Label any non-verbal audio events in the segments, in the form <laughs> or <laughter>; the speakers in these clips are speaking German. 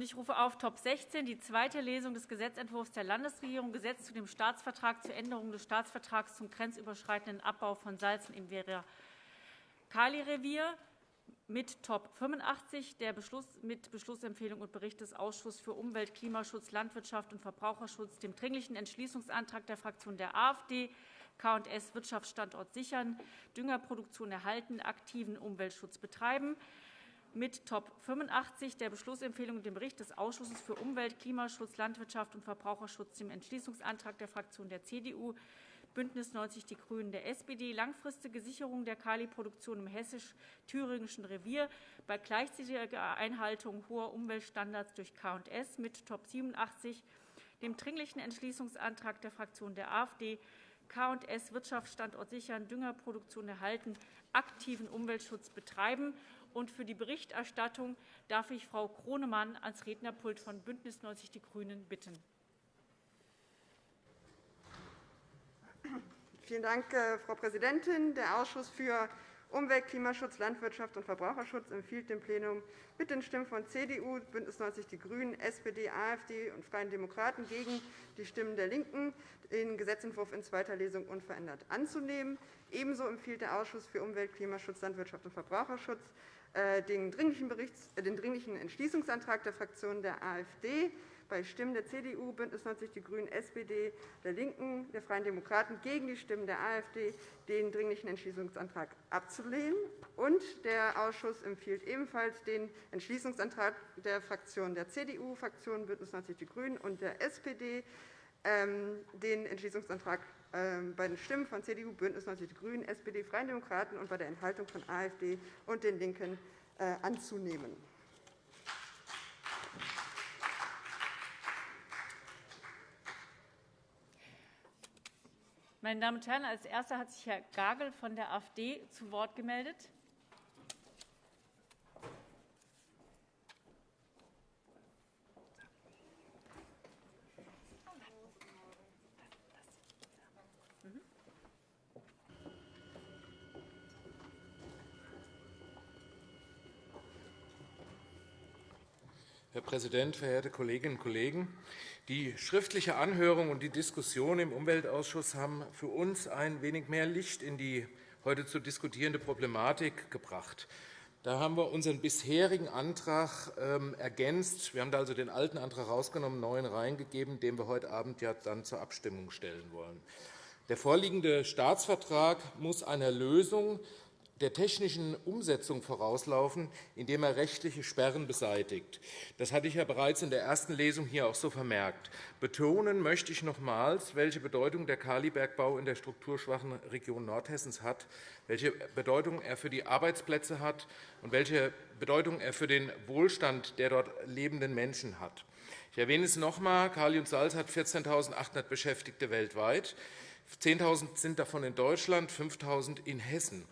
Ich rufe auf Top 16, die zweite Lesung des Gesetzentwurfs der Landesregierung, Gesetz zu dem Staatsvertrag zur Änderung des Staatsvertrags zum grenzüberschreitenden Abbau von Salzen im Vera-Kali-Revier mit Top 85 der Beschluss, mit Beschlussempfehlung und Bericht des Ausschusses für Umwelt, Klimaschutz, Landwirtschaft und Verbraucherschutz, dem Dringlichen Entschließungsantrag der Fraktion der AfD, K&S Wirtschaftsstandort sichern, Düngerproduktion erhalten, aktiven Umweltschutz betreiben, mit Top 85 der Beschlussempfehlung und dem Bericht des Ausschusses für Umwelt, Klimaschutz, Landwirtschaft und Verbraucherschutz, dem Entschließungsantrag der Fraktion der CDU, BÜNDNIS 90 die GRÜNEN der SPD langfristige Sicherung der Kaliproduktion im hessisch-thüringischen Revier bei gleichzeitiger Einhaltung hoher Umweltstandards durch K&S mit Top 87 dem Dringlichen Entschließungsantrag der Fraktion der AfD, K&S Wirtschaftsstandort sichern, Düngerproduktion erhalten, aktiven Umweltschutz betreiben. Und für die Berichterstattung darf ich Frau Kronemann ans Rednerpult von BÜNDNIS 90 die GRÜNEN bitten. Vielen Dank, äh, Frau Präsidentin. Der Ausschuss für Umwelt, Klimaschutz, Landwirtschaft und Verbraucherschutz empfiehlt dem Plenum mit den Stimmen von CDU, BÜNDNIS 90 die GRÜNEN, SPD, AfD und Freien Demokraten gegen die Stimmen der LINKEN den Gesetzentwurf in zweiter Lesung unverändert anzunehmen. Ebenso empfiehlt der Ausschuss für Umwelt, Klimaschutz, Landwirtschaft und Verbraucherschutz den dringlichen, äh, den dringlichen Entschließungsantrag der Fraktionen der AfD bei Stimmen der CDU, BÜNDNIS 90 die GRÜNEN, SPD, der LINKEN, der Freien Demokraten gegen die Stimmen der AfD, den Dringlichen Entschließungsantrag abzulehnen. Und der Ausschuss empfiehlt ebenfalls den Entschließungsantrag der Fraktionen der CDU, Fraktion BÜNDNIS 90 die GRÜNEN und der SPD, ähm, den Entschließungsantrag bei den Stimmen von CDU, BÜNDNIS 90 die GRÜNEN, SPD, Freien Demokraten und bei der Enthaltung von AfD und den LINKEN äh, anzunehmen. Meine Damen und Herren, als Erster hat sich Herr Gagel von der AfD zu Wort gemeldet. Präsident, verehrte Kolleginnen und Kollegen! Die schriftliche Anhörung und die Diskussion im Umweltausschuss haben für uns ein wenig mehr Licht in die heute zu diskutierende Problematik gebracht. Da haben wir unseren bisherigen Antrag ähm, ergänzt. Wir haben da also den alten Antrag herausgenommen, neuen reingegeben, den wir heute Abend ja dann zur Abstimmung stellen wollen. Der vorliegende Staatsvertrag muss einer Lösung der technischen Umsetzung vorauslaufen, indem er rechtliche Sperren beseitigt. Das hatte ich ja bereits in der ersten Lesung hier auch so vermerkt. Betonen möchte ich nochmals, welche Bedeutung der Kalibergbau in der strukturschwachen Region Nordhessens hat, welche Bedeutung er für die Arbeitsplätze hat und welche Bedeutung er für den Wohlstand der dort lebenden Menschen hat. Ich erwähne es noch einmal. Kali und Salz hat 14.800 Beschäftigte weltweit. 10.000 sind davon in Deutschland, 5.000 in Hessen.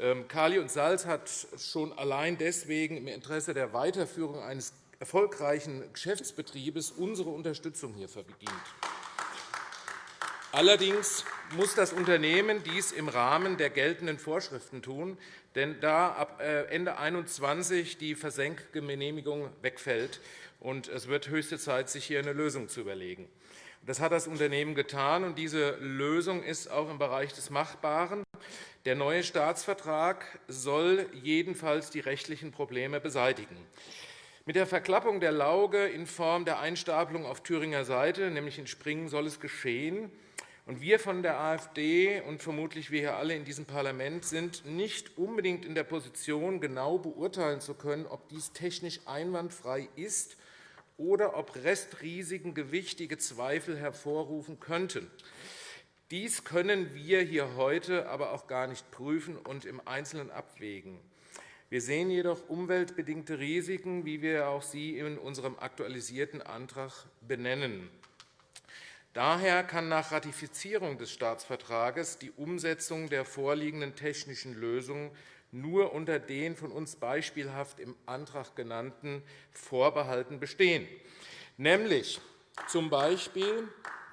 Ähm, Kali und Salz hat schon allein deswegen im Interesse der Weiterführung eines erfolgreichen Geschäftsbetriebes unsere Unterstützung hier verdient. Allerdings muss das Unternehmen dies im Rahmen der geltenden Vorschriften tun, denn da ab äh, Ende 2021 die Versenkgenehmigung wegfällt. und Es wird höchste Zeit, sich hier eine Lösung zu überlegen. Das hat das Unternehmen getan, und diese Lösung ist auch im Bereich des Machbaren. Der neue Staatsvertrag soll jedenfalls die rechtlichen Probleme beseitigen. Mit der Verklappung der Lauge in Form der Einstapelung auf Thüringer Seite, nämlich in Springen, soll es geschehen. Und wir von der AfD und vermutlich wir hier alle in diesem Parlament sind nicht unbedingt in der Position, genau beurteilen zu können, ob dies technisch einwandfrei ist oder ob Restrisiken gewichtige Zweifel hervorrufen könnten. Dies können wir hier heute aber auch gar nicht prüfen und im Einzelnen abwägen. Wir sehen jedoch umweltbedingte Risiken, wie wir auch sie in unserem aktualisierten Antrag benennen. Daher kann nach Ratifizierung des Staatsvertrages die Umsetzung der vorliegenden technischen Lösungen nur unter den von uns beispielhaft im Antrag genannten Vorbehalten bestehen, nämlich z. B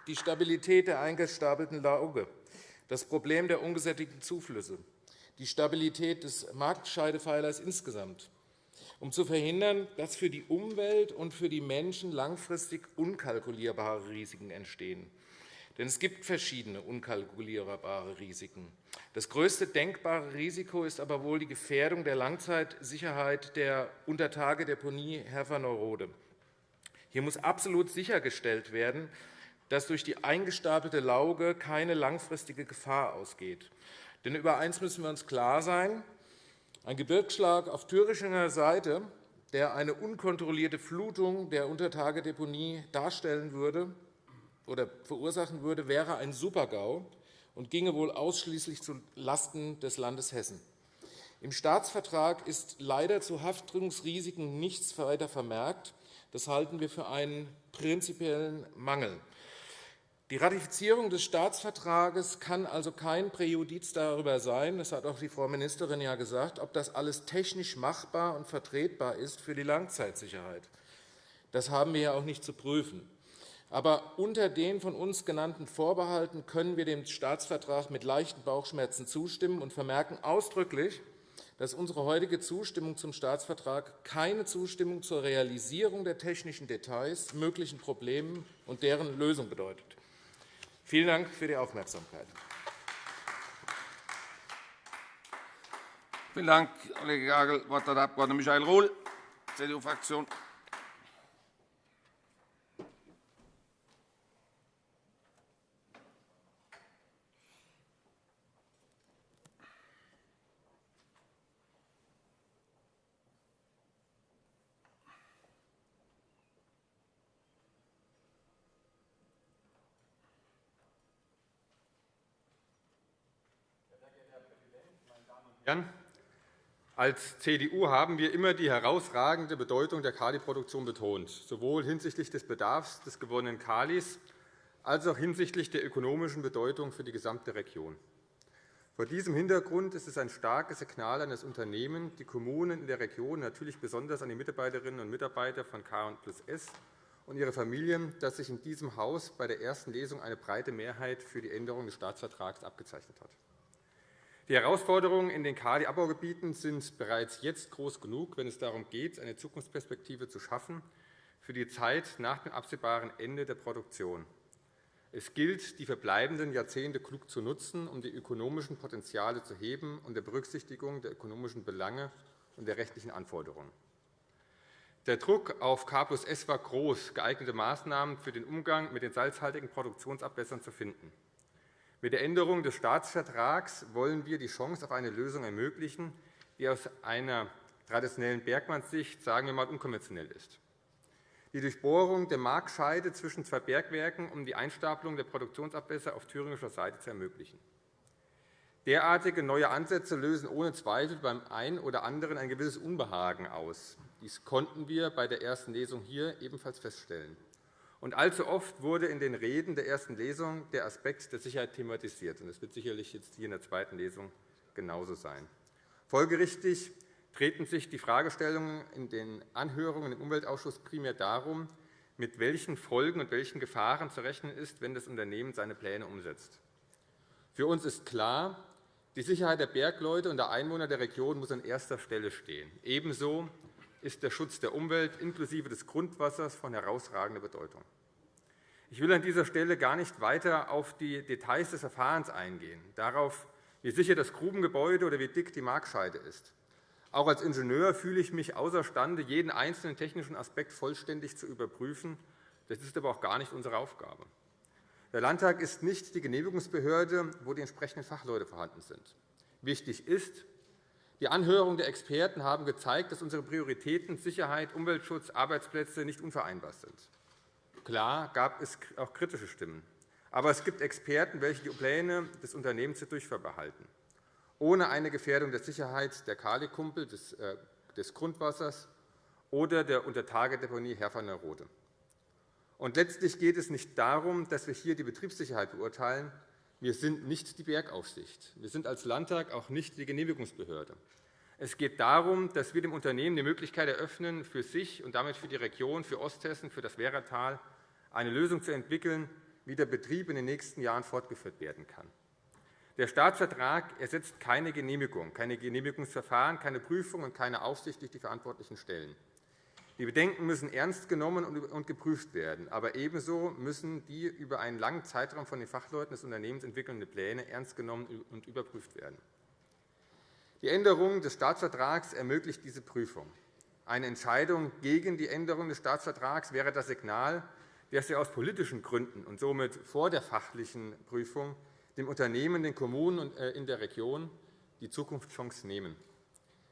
die Stabilität der eingestapelten Lauge, das Problem der ungesättigten Zuflüsse, die Stabilität des Marktscheidepfeilers insgesamt. um zu verhindern, dass für die Umwelt und für die Menschen langfristig unkalkulierbare Risiken entstehen. Denn es gibt verschiedene unkalkulierbare Risiken. Das größte denkbare Risiko ist aber wohl die Gefährdung der Langzeitsicherheit der Untertagedeponie Herfer-Neurode. Hier muss absolut sichergestellt werden, dass durch die eingestapelte Lauge keine langfristige Gefahr ausgeht. Denn über eines müssen wir uns klar sein. Ein Gebirgsschlag auf thüringer Seite, der eine unkontrollierte Flutung der Untertagedeponie darstellen würde, oder verursachen würde, wäre ein Supergau und ginge wohl ausschließlich zulasten des Landes Hessen. Im Staatsvertrag ist leider zu Haftungsrisiken nichts weiter vermerkt. Das halten wir für einen prinzipiellen Mangel. Die Ratifizierung des Staatsvertrages kann also kein Präjudiz darüber sein, das hat auch die Frau Ministerin ja gesagt, ob das alles technisch machbar und vertretbar ist für die Langzeitsicherheit. Das haben wir ja auch nicht zu prüfen. Aber unter den von uns genannten Vorbehalten können wir dem Staatsvertrag mit leichten Bauchschmerzen zustimmen und vermerken ausdrücklich, dass unsere heutige Zustimmung zum Staatsvertrag keine Zustimmung zur Realisierung der technischen Details, möglichen Problemen und deren Lösung bedeutet. Vielen Dank für die Aufmerksamkeit. Vielen Dank, Kollege Gagel. Das Wort hat der Abg. Michael Rohl, CDU-Fraktion. Als CDU haben wir immer die herausragende Bedeutung der Kaliproduktion betont, sowohl hinsichtlich des Bedarfs des gewonnenen Kalis als auch hinsichtlich der ökonomischen Bedeutung für die gesamte Region. Vor diesem Hintergrund ist es ein starkes Signal an das Unternehmen, die Kommunen in der Region, natürlich besonders an die Mitarbeiterinnen und Mitarbeiter von K+S und ihre Familien, dass sich in diesem Haus bei der ersten Lesung eine breite Mehrheit für die Änderung des Staatsvertrags abgezeichnet hat. Die Herausforderungen in den KD-Abbaugebieten sind bereits jetzt groß genug, wenn es darum geht, eine Zukunftsperspektive zu schaffen für die Zeit nach dem absehbaren Ende der Produktion. Es gilt, die verbleibenden Jahrzehnte klug zu nutzen, um die ökonomischen Potenziale zu heben und der Berücksichtigung der ökonomischen Belange und der rechtlichen Anforderungen. Der Druck auf K S war groß, geeignete Maßnahmen für den Umgang mit den salzhaltigen Produktionsabwässern zu finden. Mit der Änderung des Staatsvertrags wollen wir die Chance auf eine Lösung ermöglichen, die aus einer traditionellen Bergmannssicht sagen wir mal, unkonventionell ist. Die Durchbohrung der Markscheide zwischen zwei Bergwerken, um die Einstapelung der Produktionsabwässer auf thüringischer Seite zu ermöglichen. Derartige neue Ansätze lösen ohne Zweifel beim einen oder anderen ein gewisses Unbehagen aus. Dies konnten wir bei der ersten Lesung hier ebenfalls feststellen. Und allzu oft wurde in den Reden der ersten Lesung der Aspekt der Sicherheit thematisiert. Das wird sicherlich jetzt hier in der zweiten Lesung genauso sein. Folgerichtig treten sich die Fragestellungen in den Anhörungen im Umweltausschuss primär darum, mit welchen Folgen und welchen Gefahren zu rechnen ist, wenn das Unternehmen seine Pläne umsetzt. Für uns ist klar, die Sicherheit der Bergleute und der Einwohner der Region muss an erster Stelle stehen. Ebenso ist der Schutz der Umwelt inklusive des Grundwassers von herausragender Bedeutung. Ich will an dieser Stelle gar nicht weiter auf die Details des Verfahrens eingehen, darauf, wie sicher das Grubengebäude oder wie dick die Markscheide ist. Auch als Ingenieur fühle ich mich außerstande, jeden einzelnen technischen Aspekt vollständig zu überprüfen. Das ist aber auch gar nicht unsere Aufgabe. Der Landtag ist nicht die Genehmigungsbehörde, wo die entsprechenden Fachleute vorhanden sind. Wichtig ist, die Anhörungen der Experten haben gezeigt, dass unsere Prioritäten Sicherheit, Umweltschutz, Arbeitsplätze nicht unvereinbar sind. Klar gab es auch kritische Stimmen. Aber es gibt Experten, welche die Pläne des Unternehmens für durchführbar behalten, ohne eine Gefährdung der Sicherheit der Kalikumpel, des, äh, des Grundwassers oder der Untertagedeponie Herfer-Neurode. Und letztlich geht es nicht darum, dass wir hier die Betriebssicherheit beurteilen, wir sind nicht die Bergaufsicht. Wir sind als Landtag auch nicht die Genehmigungsbehörde. Es geht darum, dass wir dem Unternehmen die Möglichkeit eröffnen, für sich und damit für die Region, für Osthessen, für das Werratal eine Lösung zu entwickeln, wie der Betrieb in den nächsten Jahren fortgeführt werden kann. Der Staatsvertrag ersetzt keine Genehmigung, keine Genehmigungsverfahren, keine Prüfung und keine Aufsicht durch die verantwortlichen Stellen. Die Bedenken müssen ernst genommen und geprüft werden. Aber ebenso müssen die über einen langen Zeitraum von den Fachleuten des Unternehmens entwickelnden Pläne ernst genommen und überprüft werden. Die Änderung des Staatsvertrags ermöglicht diese Prüfung. Eine Entscheidung gegen die Änderung des Staatsvertrags wäre das Signal, dass wir aus politischen Gründen und somit vor der fachlichen Prüfung dem Unternehmen, den Kommunen äh, in der Region die Zukunftschance nehmen.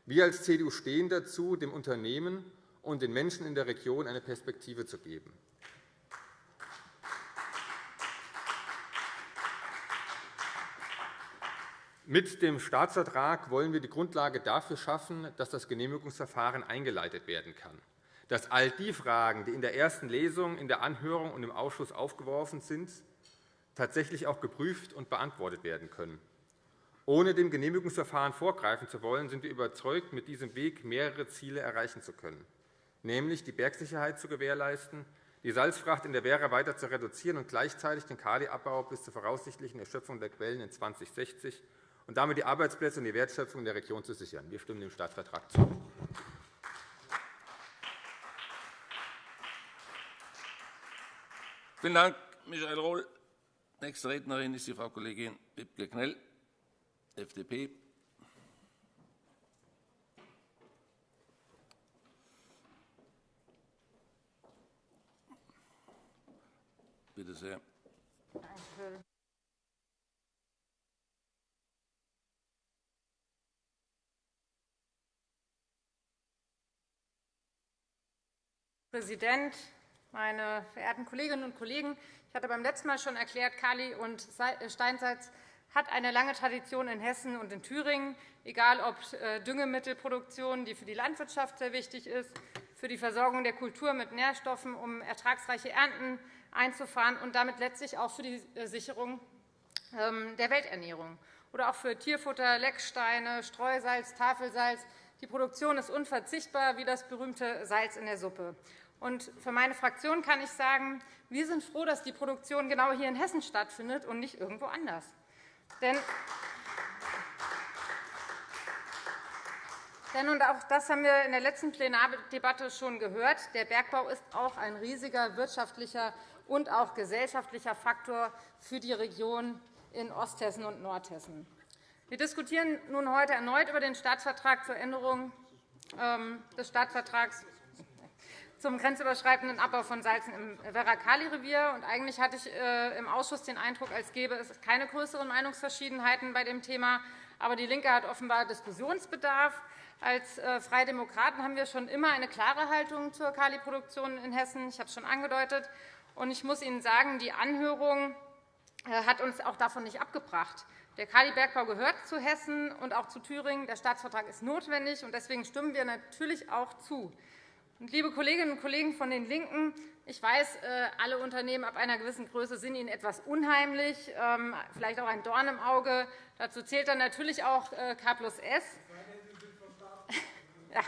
Wir als CDU stehen dazu, dem Unternehmen und den Menschen in der Region eine Perspektive zu geben. Mit dem Staatsvertrag wollen wir die Grundlage dafür schaffen, dass das Genehmigungsverfahren eingeleitet werden kann, dass all die Fragen, die in der ersten Lesung, in der Anhörung und im Ausschuss aufgeworfen sind, tatsächlich auch geprüft und beantwortet werden können. Ohne dem Genehmigungsverfahren vorgreifen zu wollen, sind wir überzeugt, mit diesem Weg mehrere Ziele erreichen zu können nämlich die Bergsicherheit zu gewährleisten, die Salzfracht in der Werra weiter zu reduzieren und gleichzeitig den Kaliabbau bis zur voraussichtlichen Erschöpfung der Quellen in 2060 und damit die Arbeitsplätze und die Wertschöpfung in der Region zu sichern. Wir stimmen dem Staatsvertrag zu. Vielen Dank, Michael Rohl. Nächste Rednerin ist die Frau Kollegin Bibke Knell, FDP. Bitte sehr. Danke. Präsident, meine verehrten Kolleginnen und Kollegen! Ich hatte beim letzten Mal schon erklärt, Kali und äh, Steinsalz hat eine lange Tradition in Hessen und in Thüringen, egal ob äh, Düngemittelproduktion, die für die Landwirtschaft sehr wichtig ist, für die Versorgung der Kultur mit Nährstoffen, um ertragsreiche Ernten einzufahren und damit letztlich auch für die äh, Sicherung ähm, der Welternährung oder auch für Tierfutter, Lecksteine, Streusalz, Tafelsalz. Die Produktion ist unverzichtbar wie das berühmte Salz in der Suppe. Und für meine Fraktion kann ich sagen, wir sind froh, dass die Produktion genau hier in Hessen stattfindet und nicht irgendwo anders. Denn Denn, und auch das haben wir in der letzten Plenardebatte schon gehört, der Bergbau ist auch ein riesiger wirtschaftlicher und auch gesellschaftlicher Faktor für die Region in Osthessen und Nordhessen. Wir diskutieren nun heute erneut über den Staatsvertrag zur Änderung ähm, des Staatsvertrags zum grenzüberschreitenden Abbau von Salzen im Werra-Kali-Revier. Eigentlich hatte ich äh, im Ausschuss den Eindruck, als gäbe es keine größeren Meinungsverschiedenheiten bei dem Thema. Aber DIE LINKE hat offenbar Diskussionsbedarf. Als äh, Freie Demokraten haben wir schon immer eine klare Haltung zur Kaliproduktion in Hessen. Ich habe es schon angedeutet. Ich muss Ihnen sagen, die Anhörung äh, hat uns auch davon nicht abgebracht. Der Kalibergbau gehört zu Hessen und auch zu Thüringen. Der Staatsvertrag ist notwendig, und deswegen stimmen wir natürlich auch zu. Liebe Kolleginnen und Kollegen von den LINKEN, ich weiß, äh, alle Unternehmen ab einer gewissen Größe sind Ihnen etwas unheimlich, ähm, vielleicht auch ein Dorn im Auge. Dazu zählt dann natürlich auch äh, K plus S. Ja.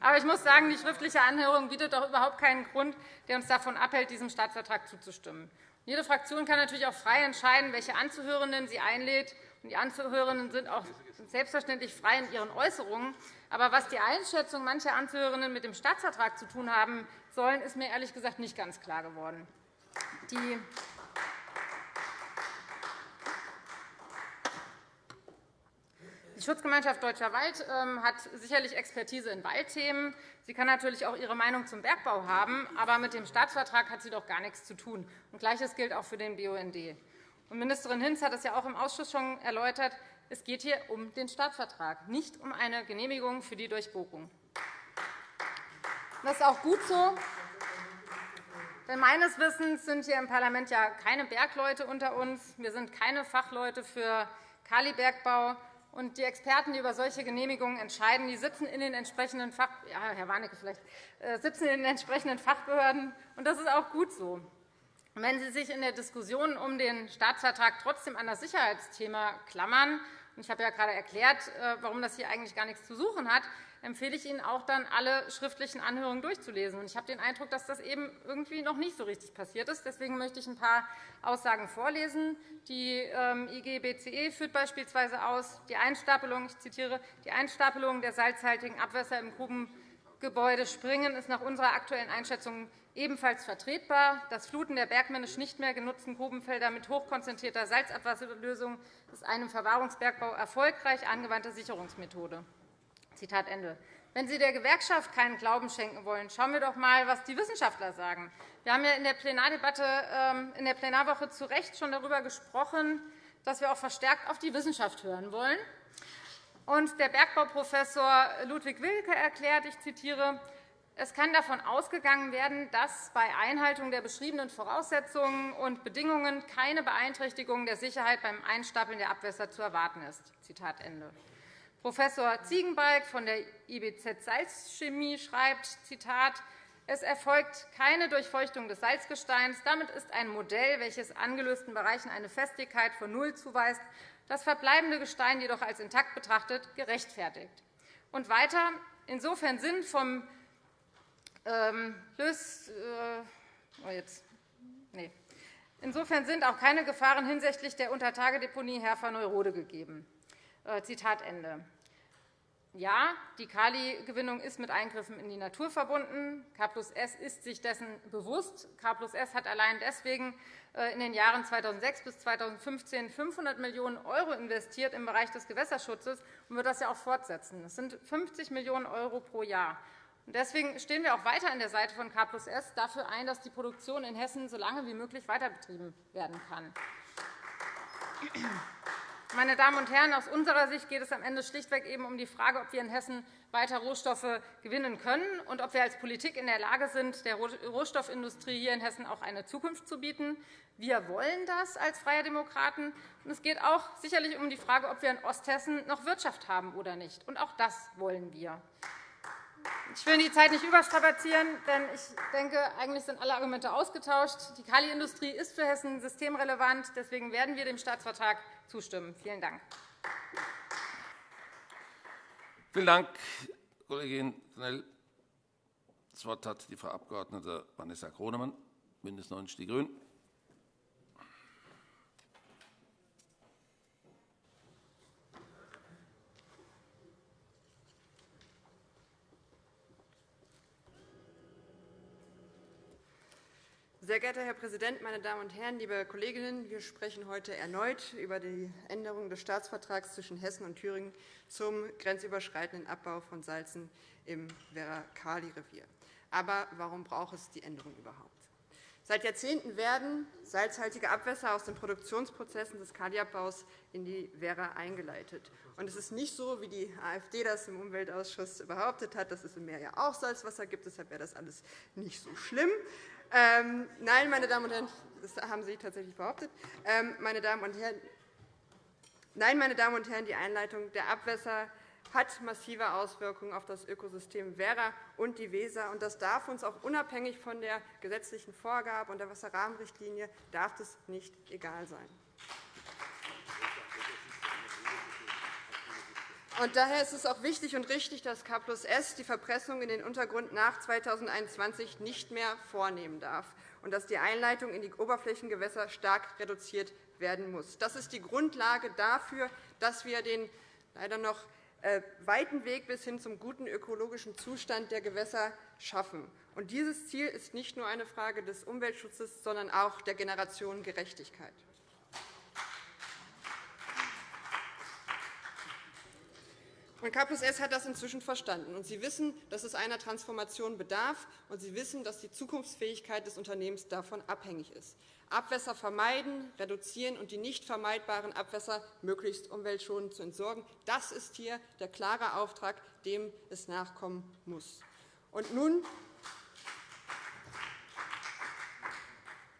Aber ich muss sagen, die schriftliche Anhörung bietet doch überhaupt keinen Grund, der uns davon abhält, diesem Staatsvertrag zuzustimmen. Jede Fraktion kann natürlich auch frei entscheiden, welche Anzuhörenden sie einlädt. Die Anzuhörenden sind auch selbstverständlich frei in ihren Äußerungen. Aber was die Einschätzung mancher Anzuhörenden mit dem Staatsvertrag zu tun haben sollen, ist mir ehrlich gesagt nicht ganz klar geworden. Die Die Schutzgemeinschaft Deutscher Wald ähm, hat sicherlich Expertise in Waldthemen. Sie kann natürlich auch ihre Meinung zum Bergbau haben, aber mit dem Staatsvertrag hat sie doch gar nichts zu tun. Gleiches gilt auch für den BUND. Ministerin Hinz hat es ja auch im Ausschuss schon erläutert. Es geht hier um den Staatsvertrag, nicht um eine Genehmigung für die Durchbohrung. Das ist auch gut so. Denn meines Wissens sind hier im Parlament ja keine Bergleute unter uns. Wir sind keine Fachleute für Kalibergbau. Und die Experten, die über solche Genehmigungen entscheiden, die sitzen in den entsprechenden Fach ja, Herr Warnecke vielleicht, äh, sitzen in den entsprechenden Fachbehörden. Und das ist auch gut so. Wenn Sie sich in der Diskussion um den Staatsvertrag trotzdem an das Sicherheitsthema klammern, und ich habe ja gerade erklärt, äh, warum das hier eigentlich gar nichts zu suchen hat, empfehle ich Ihnen auch dann, alle schriftlichen Anhörungen durchzulesen. Ich habe den Eindruck, dass das eben irgendwie noch nicht so richtig passiert ist. Deswegen möchte ich ein paar Aussagen vorlesen. Die ähm, IGBCE führt beispielsweise aus, die Einstapelung, ich zitiere, die Einstapelung der salzhaltigen Abwässer im Grubengebäude Springen ist nach unserer aktuellen Einschätzung ebenfalls vertretbar. Das Fluten der bergmännisch nicht mehr genutzten Grubenfelder mit hochkonzentrierter Salzabwasserlösung ist eine im Verwahrungsbergbau erfolgreich angewandte Sicherungsmethode. Zitat Ende. Wenn Sie der Gewerkschaft keinen Glauben schenken wollen, schauen wir doch einmal, was die Wissenschaftler sagen. Wir haben ja in der Plenardebatte ähm, in der Plenarwoche zu Recht schon darüber gesprochen, dass wir auch verstärkt auf die Wissenschaft hören wollen. Und der Bergbauprofessor Ludwig Wilke erklärt, ich zitiere, es kann davon ausgegangen werden, dass bei Einhaltung der beschriebenen Voraussetzungen und Bedingungen keine Beeinträchtigung der Sicherheit beim Einstapeln der Abwässer zu erwarten ist. Zitat Ende. Prof. Ziegenbalg von der IBZ Salzchemie schreibt, Zitat, es erfolgt keine Durchfeuchtung des Salzgesteins. Damit ist ein Modell, welches angelösten Bereichen eine Festigkeit von Null zuweist, das verbleibende Gestein jedoch als intakt betrachtet, gerechtfertigt. Und weiter, insofern sind vom Lös, äh, oh. Insofern sind auch keine Gefahren hinsichtlich der Untertagedeponie Herfer-Neurode gegeben. Äh, Zitat Ende. Ja, die Kaligewinnung ist mit Eingriffen in die Natur verbunden. K S ist sich dessen bewusst. K S hat allein deswegen äh, in den Jahren 2006 bis 2015 500 Millionen € investiert im Bereich des Gewässerschutzes und wird das ja auch fortsetzen. Das sind 50 Millionen € pro Jahr. Deswegen stehen wir auch weiter an der Seite von K S dafür ein, dass die Produktion in Hessen so lange wie möglich weiterbetrieben werden kann. Meine Damen und Herren, aus unserer Sicht geht es am Ende schlichtweg eben um die Frage, ob wir in Hessen weiter Rohstoffe gewinnen können und ob wir als Politik in der Lage sind, der Rohstoffindustrie hier in Hessen auch eine Zukunft zu bieten. Wir wollen das als Freie Demokraten. Es geht auch sicherlich um die Frage, ob wir in Osthessen noch Wirtschaft haben oder nicht. Und auch das wollen wir. Ich will die Zeit nicht überstrapazieren, denn ich denke, eigentlich sind alle Argumente ausgetauscht. Die Kaliindustrie ist für Hessen systemrelevant. Deswegen werden wir dem Staatsvertrag zustimmen. Vielen Dank. Vielen Dank, Kollegin Knell. Das Wort hat die Frau Abg. Vanessa Kronemann, BÜNDNIS 90 die GRÜNEN. Sehr geehrter Herr Präsident, meine Damen und Herren, liebe Kolleginnen! Wir sprechen heute erneut über die Änderung des Staatsvertrags zwischen Hessen und Thüringen zum grenzüberschreitenden Abbau von Salzen im Werra-Kali-Revier. Aber warum braucht es die Änderung überhaupt? Seit Jahrzehnten werden salzhaltige Abwässer aus den Produktionsprozessen des Kaliabbaus in die Werra eingeleitet. Und es ist nicht so, wie die AfD das im Umweltausschuss behauptet hat, dass es im Meer ja auch Salzwasser gibt. Deshalb wäre das alles nicht so schlimm. Ähm, nein, meine Damen und Herren, das haben Sie tatsächlich behauptet. Ähm, meine Damen und Herren, nein, meine Damen und Herren, die Einleitung der Abwässer hat massive Auswirkungen auf das Ökosystem Werra und die Weser. Und das darf uns auch unabhängig von der gesetzlichen Vorgabe und der Wasserrahmenrichtlinie darf es nicht egal sein. Und daher ist es auch wichtig und richtig, dass K S die Verpressung in den Untergrund nach 2021 nicht mehr vornehmen darf und dass die Einleitung in die Oberflächengewässer stark reduziert werden muss. Das ist die Grundlage dafür, dass wir den leider noch äh, weiten Weg bis hin zum guten ökologischen Zustand der Gewässer schaffen. Und dieses Ziel ist nicht nur eine Frage des Umweltschutzes, sondern auch der Generationengerechtigkeit. Und KPS hat das inzwischen verstanden. Und Sie wissen, dass es einer Transformation bedarf, und Sie wissen, dass die Zukunftsfähigkeit des Unternehmens davon abhängig ist. Abwässer vermeiden, reduzieren und die nicht vermeidbaren Abwässer möglichst umweltschonend zu entsorgen. Das ist hier der klare Auftrag, dem es nachkommen muss. Und nun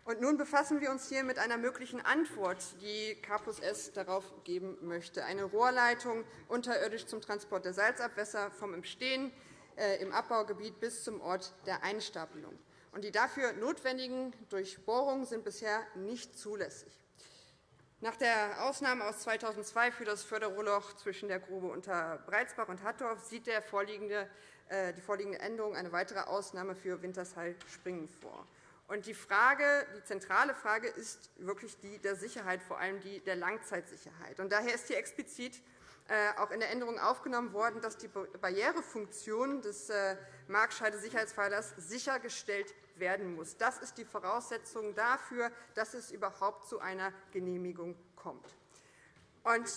Und nun befassen wir uns hier mit einer möglichen Antwort, die K S darauf geben möchte, eine Rohrleitung unterirdisch zum Transport der Salzabwässer vom Entstehen äh, im Abbaugebiet bis zum Ort der Einstapelung. Die dafür notwendigen Durchbohrungen sind bisher nicht zulässig. Nach der Ausnahme aus 2002 für das Förderrohrloch zwischen der Grube unter Breitsbach und Hattorf sieht äh, die vorliegende Änderung eine weitere Ausnahme für Wintersheil-Springen vor. Und die, Frage, die zentrale Frage ist wirklich die der Sicherheit, vor allem die der Langzeitsicherheit. Und daher ist hier explizit äh, auch in der Änderung aufgenommen worden, dass die Barrierefunktion des äh, Marktscheide-Sicherheitspfeilers sichergestellt werden muss. Das ist die Voraussetzung dafür, dass es überhaupt zu einer Genehmigung kommt. Und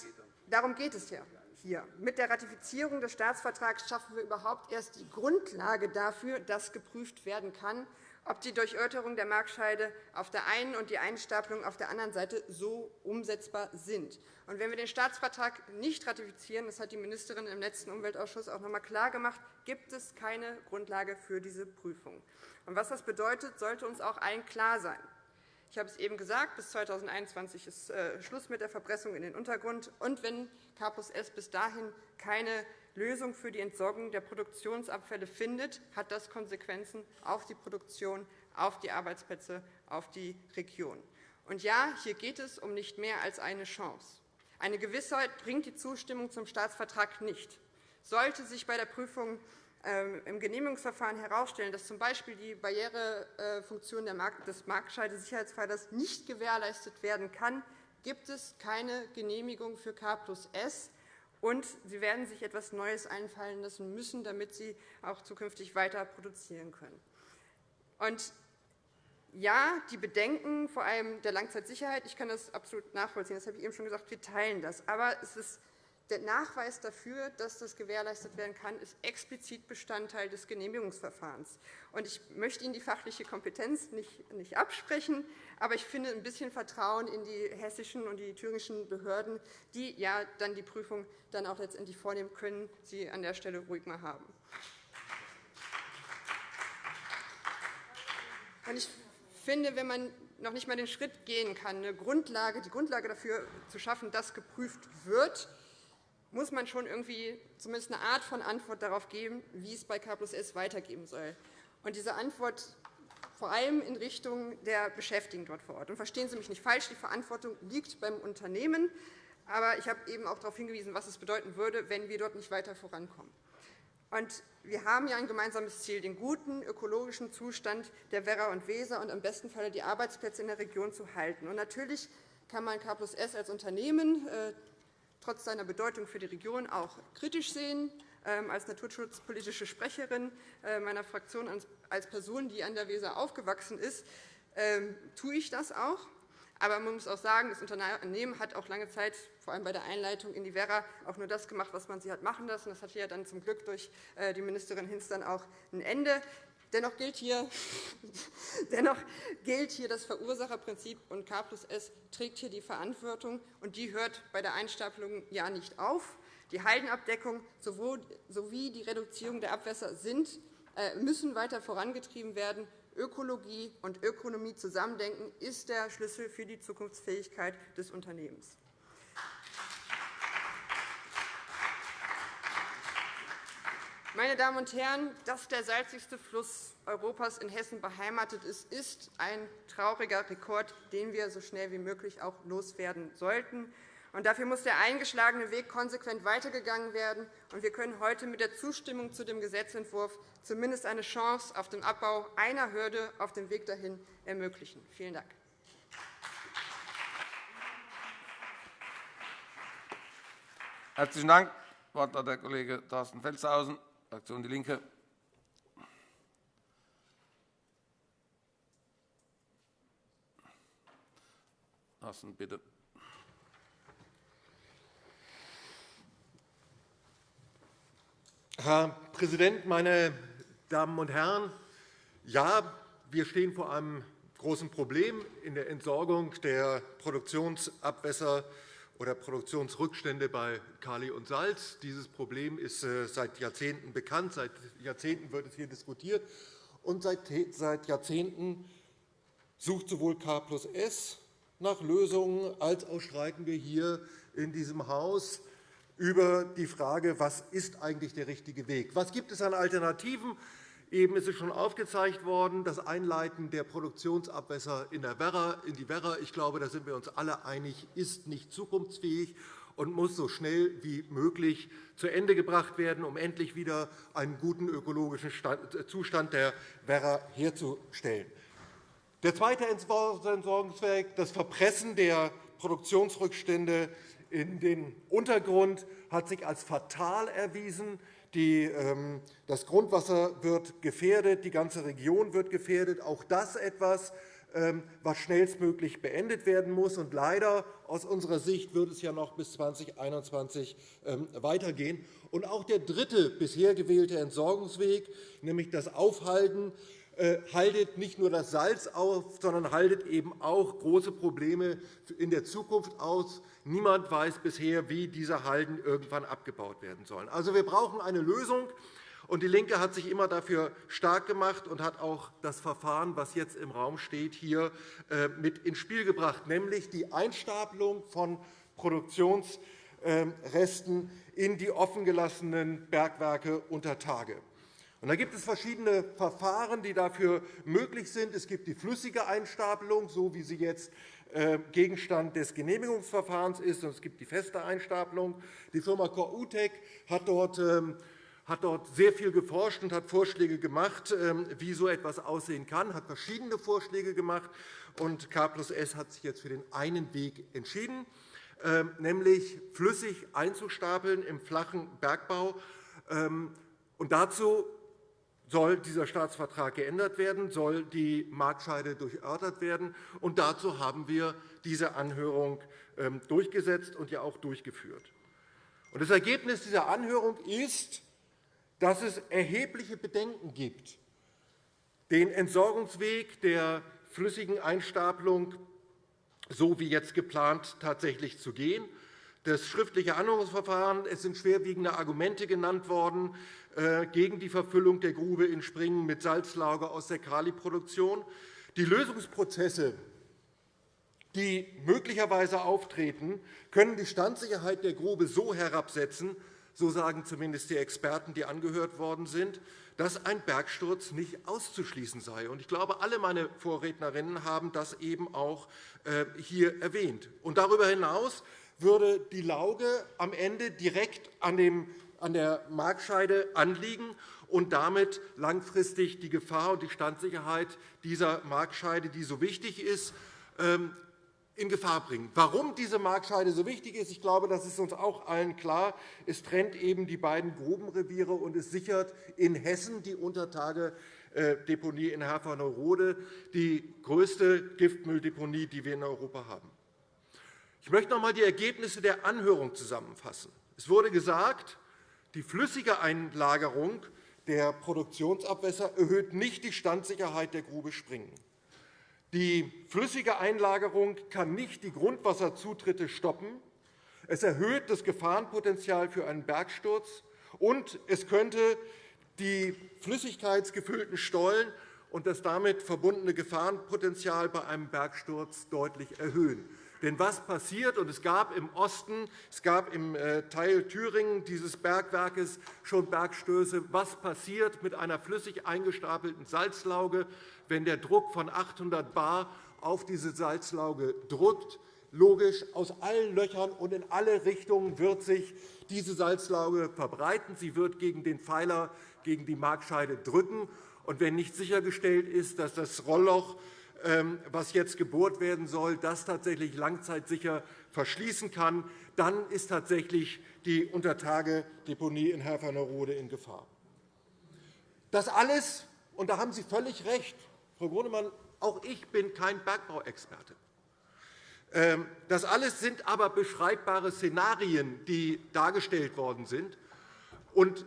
darum geht es hier. Mit der Ratifizierung des Staatsvertrags schaffen wir überhaupt erst die Grundlage dafür, dass geprüft werden kann, ob die Durchörterung der Markscheide auf der einen und die Einstapelung auf der anderen Seite so umsetzbar sind. Und wenn wir den Staatsvertrag nicht ratifizieren, das hat die Ministerin im letzten Umweltausschuss auch noch einmal klargemacht, gibt es keine Grundlage für diese Prüfung. Und was das bedeutet, sollte uns auch allen klar sein. Ich habe es eben gesagt, bis 2021 ist äh, Schluss mit der Verpressung in den Untergrund. Und wenn K S bis dahin keine Lösung für die Entsorgung der Produktionsabfälle findet, hat das Konsequenzen auf die Produktion, auf die Arbeitsplätze, auf die Region. Und ja, hier geht es um nicht mehr als eine Chance. Eine Gewissheit bringt die Zustimmung zum Staatsvertrag nicht. Sollte sich bei der Prüfung ähm, im Genehmigungsverfahren herausstellen, dass z.B. die Barrierefunktion des Marktscheide-Sicherheitspfeilers nicht gewährleistet werden kann, gibt es keine Genehmigung für K plus S, und sie werden sich etwas Neues einfallen lassen müssen, damit sie auch zukünftig weiter produzieren können. Und ja, die Bedenken, vor allem der Langzeitsicherheit, ich kann das absolut nachvollziehen, das habe ich eben schon gesagt, wir teilen das. Aber ist der Nachweis dafür, dass das gewährleistet werden kann, ist explizit Bestandteil des Genehmigungsverfahrens. Ich möchte Ihnen die fachliche Kompetenz nicht absprechen, aber ich finde ein bisschen Vertrauen in die hessischen und die thüringischen Behörden, die ja dann die Prüfung dann auch letztendlich vornehmen können, Sie an der Stelle ruhig mal haben. Ich finde, wenn man noch nicht einmal den Schritt gehen kann, eine Grundlage, die Grundlage dafür zu schaffen, dass geprüft wird, muss man schon irgendwie zumindest eine Art von Antwort darauf geben, wie es bei K S weitergehen soll. Und diese Antwort vor allem in Richtung der Beschäftigten dort vor Ort. Und verstehen Sie mich nicht falsch, die Verantwortung liegt beim Unternehmen. Aber ich habe eben auch darauf hingewiesen, was es bedeuten würde, wenn wir dort nicht weiter vorankommen. Und wir haben ja ein gemeinsames Ziel, den guten ökologischen Zustand der Werra und Weser und im besten Falle die Arbeitsplätze in der Region zu halten. Und natürlich kann man K S als Unternehmen äh, trotz seiner Bedeutung für die Region auch kritisch sehen. Ähm, als naturschutzpolitische Sprecherin äh, meiner Fraktion, als Person, die an der Weser aufgewachsen ist, ähm, tue ich das auch. Aber man muss auch sagen, das Unternehmen hat auch lange Zeit, vor allem bei der Einleitung in die Werra, auch nur das gemacht, was man sie hat machen lassen. Das hatte ja dann zum Glück durch äh, die Ministerin Hinz dann auch ein Ende. Dennoch gilt, hier, <laughs> dennoch gilt hier das Verursacherprinzip, und K plus S trägt hier die Verantwortung. und Die hört bei der Einstapelung ja nicht auf. Die Haldenabdeckung sowie die Reduzierung der Abwässer äh, müssen weiter vorangetrieben werden. Ökologie und Ökonomie zusammendenken ist der Schlüssel für die Zukunftsfähigkeit des Unternehmens. Meine Damen und Herren, dass der salzigste Fluss Europas in Hessen beheimatet ist, ist ein trauriger Rekord, den wir so schnell wie möglich auch loswerden sollten. Und dafür muss der eingeschlagene Weg konsequent weitergegangen werden. Und wir können heute mit der Zustimmung zu dem Gesetzentwurf zumindest eine Chance auf den Abbau einer Hürde auf dem Weg dahin ermöglichen. Vielen Dank. Herzlichen Dank. Das Wort hat der Kollege Thorsten Felstehausen, Fraktion DIE LINKE. Thorsten, bitte. Herr Präsident, meine Damen und Herren! Ja, wir stehen vor einem großen Problem in der Entsorgung der Produktionsabwässer oder Produktionsrückstände bei Kali und Salz. Dieses Problem ist äh, seit Jahrzehnten bekannt. Seit Jahrzehnten wird es hier diskutiert. Und seit Jahrzehnten sucht sowohl K plus S nach Lösungen, als auch streiten wir hier in diesem Haus über die Frage, was ist eigentlich der richtige Weg? Was gibt es an Alternativen? Eben ist es schon aufgezeigt worden, das Einleiten der Produktionsabwässer in, der Werra, in die Werra, ich glaube, da sind wir uns alle einig, ist nicht zukunftsfähig und muss so schnell wie möglich zu Ende gebracht werden, um endlich wieder einen guten ökologischen Zustand der Werra herzustellen. Der zweite Entsorgungsweg, das Verpressen der Produktionsrückstände in den Untergrund, hat sich als fatal erwiesen. Ähm, das Grundwasser wird gefährdet, die ganze Region wird gefährdet. Auch das etwas, ähm, was schnellstmöglich beendet werden muss. Und leider aus unserer Sicht wird es ja noch bis 2021 ähm, weitergehen. Und auch der dritte bisher gewählte Entsorgungsweg, nämlich das Aufhalten, äh, haltet nicht nur das Salz auf, sondern haltet eben auch große Probleme in der Zukunft aus. Niemand weiß bisher, wie diese Halden irgendwann abgebaut werden sollen. Also, wir brauchen eine Lösung. Und DIE LINKE hat sich immer dafür stark gemacht und hat auch das Verfahren, das jetzt im Raum steht, hier äh, mit ins Spiel gebracht, nämlich die Einstapelung von Produktionsresten in die offengelassenen Bergwerke unter Tage. Da gibt es verschiedene Verfahren, die dafür möglich sind. Es gibt die flüssige Einstapelung, so wie sie jetzt Gegenstand des Genehmigungsverfahrens ist, es gibt die feste Einstapelung. Die Firma Core hat dort ähm, hat dort sehr viel geforscht und hat Vorschläge gemacht, ähm, wie so etwas aussehen kann, hat verschiedene Vorschläge gemacht. Und K plus S hat sich jetzt für den einen Weg entschieden, ähm, nämlich flüssig einzustapeln im flachen Bergbau. Ähm, und dazu soll dieser Staatsvertrag geändert werden, soll die Marktscheide durchörtert werden. Und dazu haben wir diese Anhörung durchgesetzt und ja auch durchgeführt. Das Ergebnis dieser Anhörung ist, dass es erhebliche Bedenken gibt, den Entsorgungsweg der flüssigen Einstapelung so wie jetzt geplant tatsächlich zu gehen. Das schriftliche Anhörungsverfahren, es sind schwerwiegende Argumente genannt worden gegen die Verfüllung der Grube in Springen mit Salzlager aus der Kaliproduktion. Die Lösungsprozesse, die möglicherweise auftreten, können die Standsicherheit der Grube so herabsetzen, so sagen zumindest die Experten, die angehört worden sind, dass ein Bergsturz nicht auszuschließen sei. Ich glaube, alle meine Vorrednerinnen haben das eben auch äh, hier erwähnt. darüber hinaus würde die Lauge am Ende direkt an der Markscheide anliegen und damit langfristig die Gefahr und die Standsicherheit dieser Markscheide, die so wichtig ist, ähm, in Gefahr bringen. Warum diese Markscheide so wichtig ist, ich glaube, das ist uns auch allen klar. Es trennt eben die beiden Grubenreviere und es sichert in Hessen die Untertagedeponie in Herford-Neurode, die größte Giftmülldeponie, die wir in Europa haben. Ich möchte noch einmal die Ergebnisse der Anhörung zusammenfassen. Es wurde gesagt, die flüssige Einlagerung der Produktionsabwässer erhöht nicht die Standsicherheit der Grube Springen. Die flüssige Einlagerung kann nicht die Grundwasserzutritte stoppen. Es erhöht das Gefahrenpotenzial für einen Bergsturz, und es könnte die flüssigkeitsgefüllten Stollen und das damit verbundene Gefahrenpotenzial bei einem Bergsturz deutlich erhöhen. Denn was passiert, und es gab im Osten, es gab im äh, Teil Thüringen dieses Bergwerkes schon Bergstöße, was passiert mit einer flüssig eingestapelten Salzlauge, wenn der Druck von 800 bar auf diese Salzlauge drückt? Logisch, aus allen Löchern und in alle Richtungen wird sich diese Salzlauge verbreiten. Sie wird gegen den Pfeiler, gegen die Markscheide drücken. Und wenn nicht sichergestellt ist, dass das Rollloch was jetzt gebohrt werden soll, das tatsächlich langzeitsicher verschließen kann, dann ist tatsächlich die Untertagedeponie in Herfernerode in Gefahr. Das alles, und da haben Sie völlig recht, Frau Grunemann, auch ich bin kein Bergbauexperte. Ähm, das alles sind aber beschreibbare Szenarien, die dargestellt worden sind.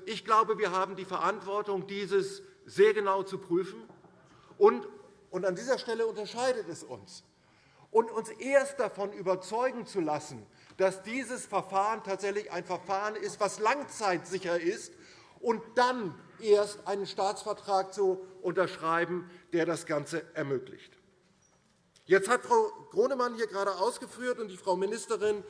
Ich glaube, wir haben die Verantwortung, dieses sehr genau zu prüfen und und an dieser Stelle unterscheidet es uns. Und uns erst davon überzeugen zu lassen, dass dieses Verfahren tatsächlich ein Verfahren ist, das langzeitsicher ist, und dann erst einen Staatsvertrag zu unterschreiben, der das Ganze ermöglicht. Jetzt hat Frau Gronemann hier gerade ausgeführt und die Frau Ministerin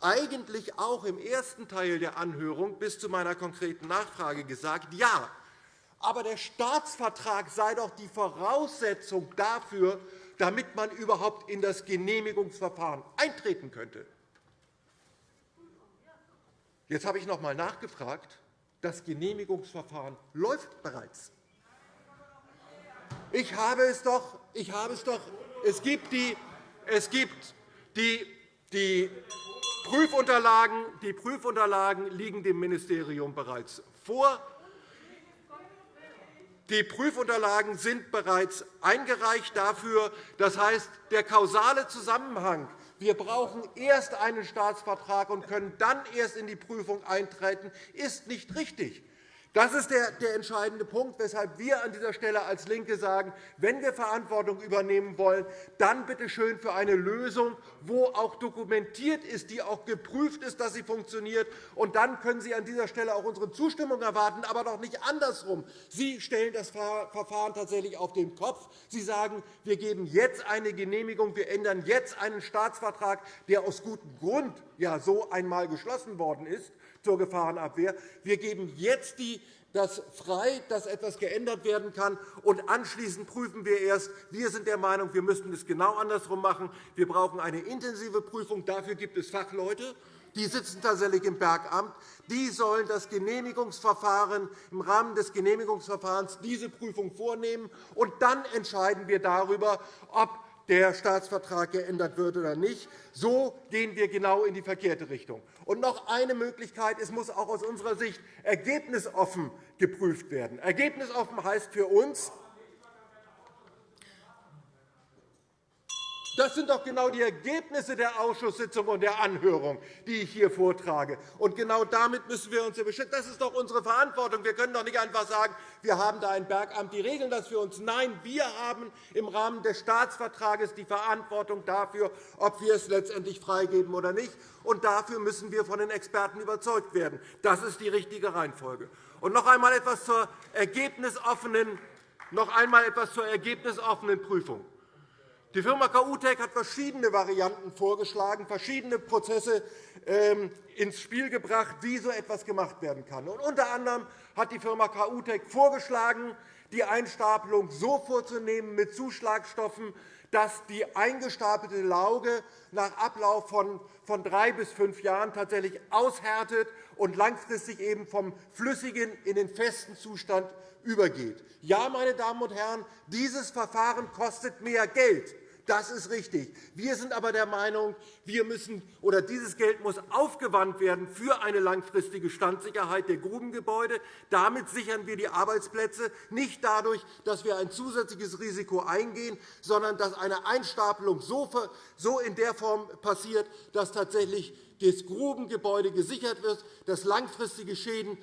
eigentlich auch im ersten Teil der Anhörung bis zu meiner konkreten Nachfrage gesagt, ja, Aber der Staatsvertrag sei doch die Voraussetzung dafür, damit man überhaupt in das Genehmigungsverfahren eintreten könnte. Jetzt habe ich noch einmal nachgefragt. Das Genehmigungsverfahren läuft bereits. Ich habe es doch. Ich habe es, doch es gibt die, es gibt die, die, Prüfunterlagen, die Prüfunterlagen liegen dem Ministerium bereits vor. Die Prüfunterlagen sind bereits eingereicht dafür. Das heißt, der kausale Zusammenhang wir brauchen erst einen Staatsvertrag und können dann erst in die Prüfung eintreten, ist nicht richtig. Das ist der, entscheidende Punkt, weshalb wir an dieser Stelle als LINKE sagen, wenn wir Verantwortung übernehmen wollen, dann bitte schön für eine Lösung, wo auch dokumentiert ist, die auch geprüft ist, dass sie funktioniert. Und dann können Sie an dieser Stelle auch unsere Zustimmung erwarten, aber doch nicht andersrum. Sie stellen das Verfahren tatsächlich auf den Kopf. Sie sagen, wir geben jetzt eine Genehmigung, wir ändern jetzt einen Staatsvertrag, der aus gutem Grund ja so einmal geschlossen worden ist zur Gefahrenabwehr. Wir geben jetzt die das frei, dass etwas geändert werden kann. Und anschließend prüfen wir erst. Wir sind der Meinung, wir müssten es genau andersrum machen. Wir brauchen eine intensive Prüfung. Dafür gibt es Fachleute. Die sitzen tatsächlich im Bergamt. Die sollen das Genehmigungsverfahren im Rahmen des Genehmigungsverfahrens diese Prüfung vornehmen. Und dann entscheiden wir darüber, ob der Staatsvertrag geändert wird oder nicht. So gehen wir genau in die verkehrte Richtung. Und noch eine Möglichkeit. Es muss auch aus unserer Sicht ergebnisoffen geprüft werden. Ergebnisoffen heißt für uns, Das sind doch genau die Ergebnisse der Ausschusssitzung und der Anhörung, die ich hier vortrage. Und genau damit müssen wir uns beschäftigen. Das ist doch unsere Verantwortung. Wir können doch nicht einfach sagen, wir haben da ein Bergamt, die regeln das für uns. Nein, wir haben im Rahmen des Staatsvertrages die Verantwortung dafür, ob wir es letztendlich freigeben oder nicht. Und dafür müssen wir von den Experten überzeugt werden. Das ist die richtige Reihenfolge. Und noch einmal etwas zur ergebnisoffenen, noch einmal etwas zur ergebnisoffenen Prüfung. Die Firma KUTEC hat verschiedene Varianten vorgeschlagen, verschiedene Prozesse ähm, ins Spiel gebracht, wie so etwas gemacht werden kann. unter anderem hat die Firma KUTEC vorgeschlagen, die Einstapelung so vorzunehmen mit Zuschlagstoffen, dass die eingestapelte Lauge nach Ablauf von drei bis fünf Jahren tatsächlich aushärtet und langfristig eben vom flüssigen in den festen Zustand übergeht. Ja, meine Damen und Herren, dieses Verfahren kostet mehr Geld. Das ist richtig. Wir sind aber der Meinung, wir müssen, oder dieses Geld muss aufgewandt werden für eine langfristige Standsicherheit der Grubengebäude. Damit sichern wir die Arbeitsplätze, nicht dadurch, dass wir ein zusätzliches Risiko eingehen, sondern dass eine Einstapelung so in der Form passiert, dass tatsächlich das Grubengebäude gesichert wird, dass langfristige Schäden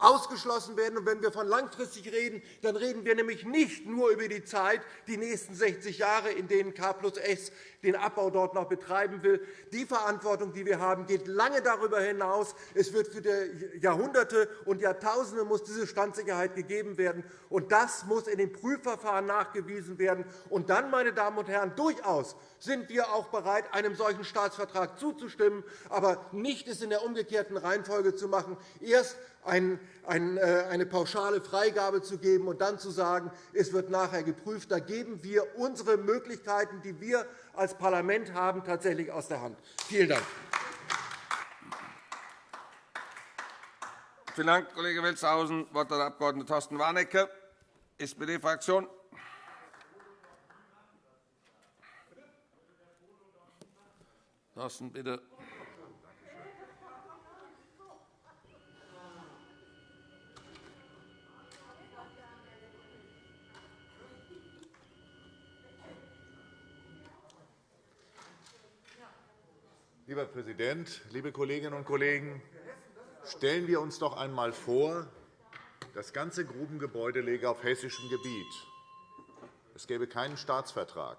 ausgeschlossen werden. wenn wir von langfristig reden, dann reden wir nämlich nicht nur über die Zeit, die nächsten 60 Jahre, in denen K plus S den Abbau dort noch betreiben will. Die Verantwortung, die wir haben, geht lange darüber hinaus. Es wird für Jahrhunderte und Jahrtausende muss diese Standsicherheit gegeben werden. Und das muss in den Prüfverfahren nachgewiesen werden. Und dann, meine Damen und Herren, durchaus sind wir auch bereit, einem solchen Staatsvertrag zuzustimmen, aber nicht es in der umgekehrten Reihenfolge zu machen. Erst äh, eine pauschale Freigabe zu geben und dann zu sagen, es wird nachher geprüft. Da geben wir unsere Möglichkeiten, die wir als Parlament haben, tatsächlich aus der Hand. Vielen Dank. Vielen Dank, Kollege Welzhausen. Das Wort hat der Abg. Thorsten Warnecke, SPD-Fraktion. Thorsten, bitte. Lieber Präsident, liebe Kolleginnen und Kollegen! Stellen wir uns doch einmal vor, das ganze Grubengebäude läge auf hessischem Gebiet. Es gäbe keinen Staatsvertrag.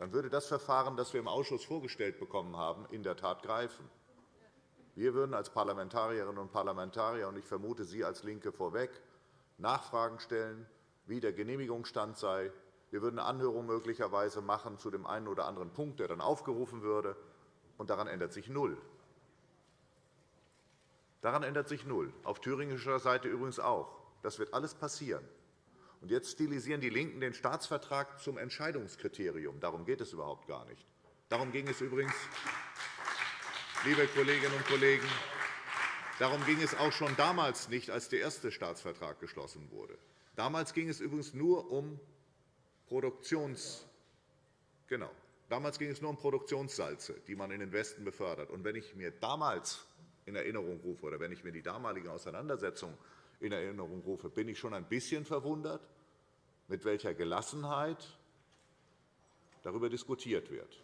Dann würde das Verfahren, das wir im Ausschuss vorgestellt bekommen haben, in der Tat greifen. Wir würden als Parlamentarierinnen und Parlamentarier, und ich vermute Sie als LINKE vorweg, Nachfragen stellen, wie der Genehmigungsstand sei. Wir würden eine Anhörung möglicherweise machen zu dem einen oder anderen Punkt, der dann aufgerufen würde und daran ändert sich null. Daran ändert sich null. Auf thüringischer Seite übrigens auch. Das wird alles passieren. Und jetzt stilisieren die LINKEN den Staatsvertrag zum Entscheidungskriterium. Darum geht es überhaupt gar nicht. Darum ging es übrigens, liebe Kolleginnen und Kollegen, darum ging es auch schon damals nicht, als der erste Staatsvertrag geschlossen wurde. Damals ging es übrigens nur um Produktions genau. Damals ging es nur um Produktionssalze, die man in den Westen befördert. Und wenn ich mir damals in Erinnerung rufe oder wenn ich mir die damalige Auseinandersetzung in Erinnerung rufe, bin ich schon ein bisschen verwundert, mit welcher Gelassenheit darüber diskutiert wird.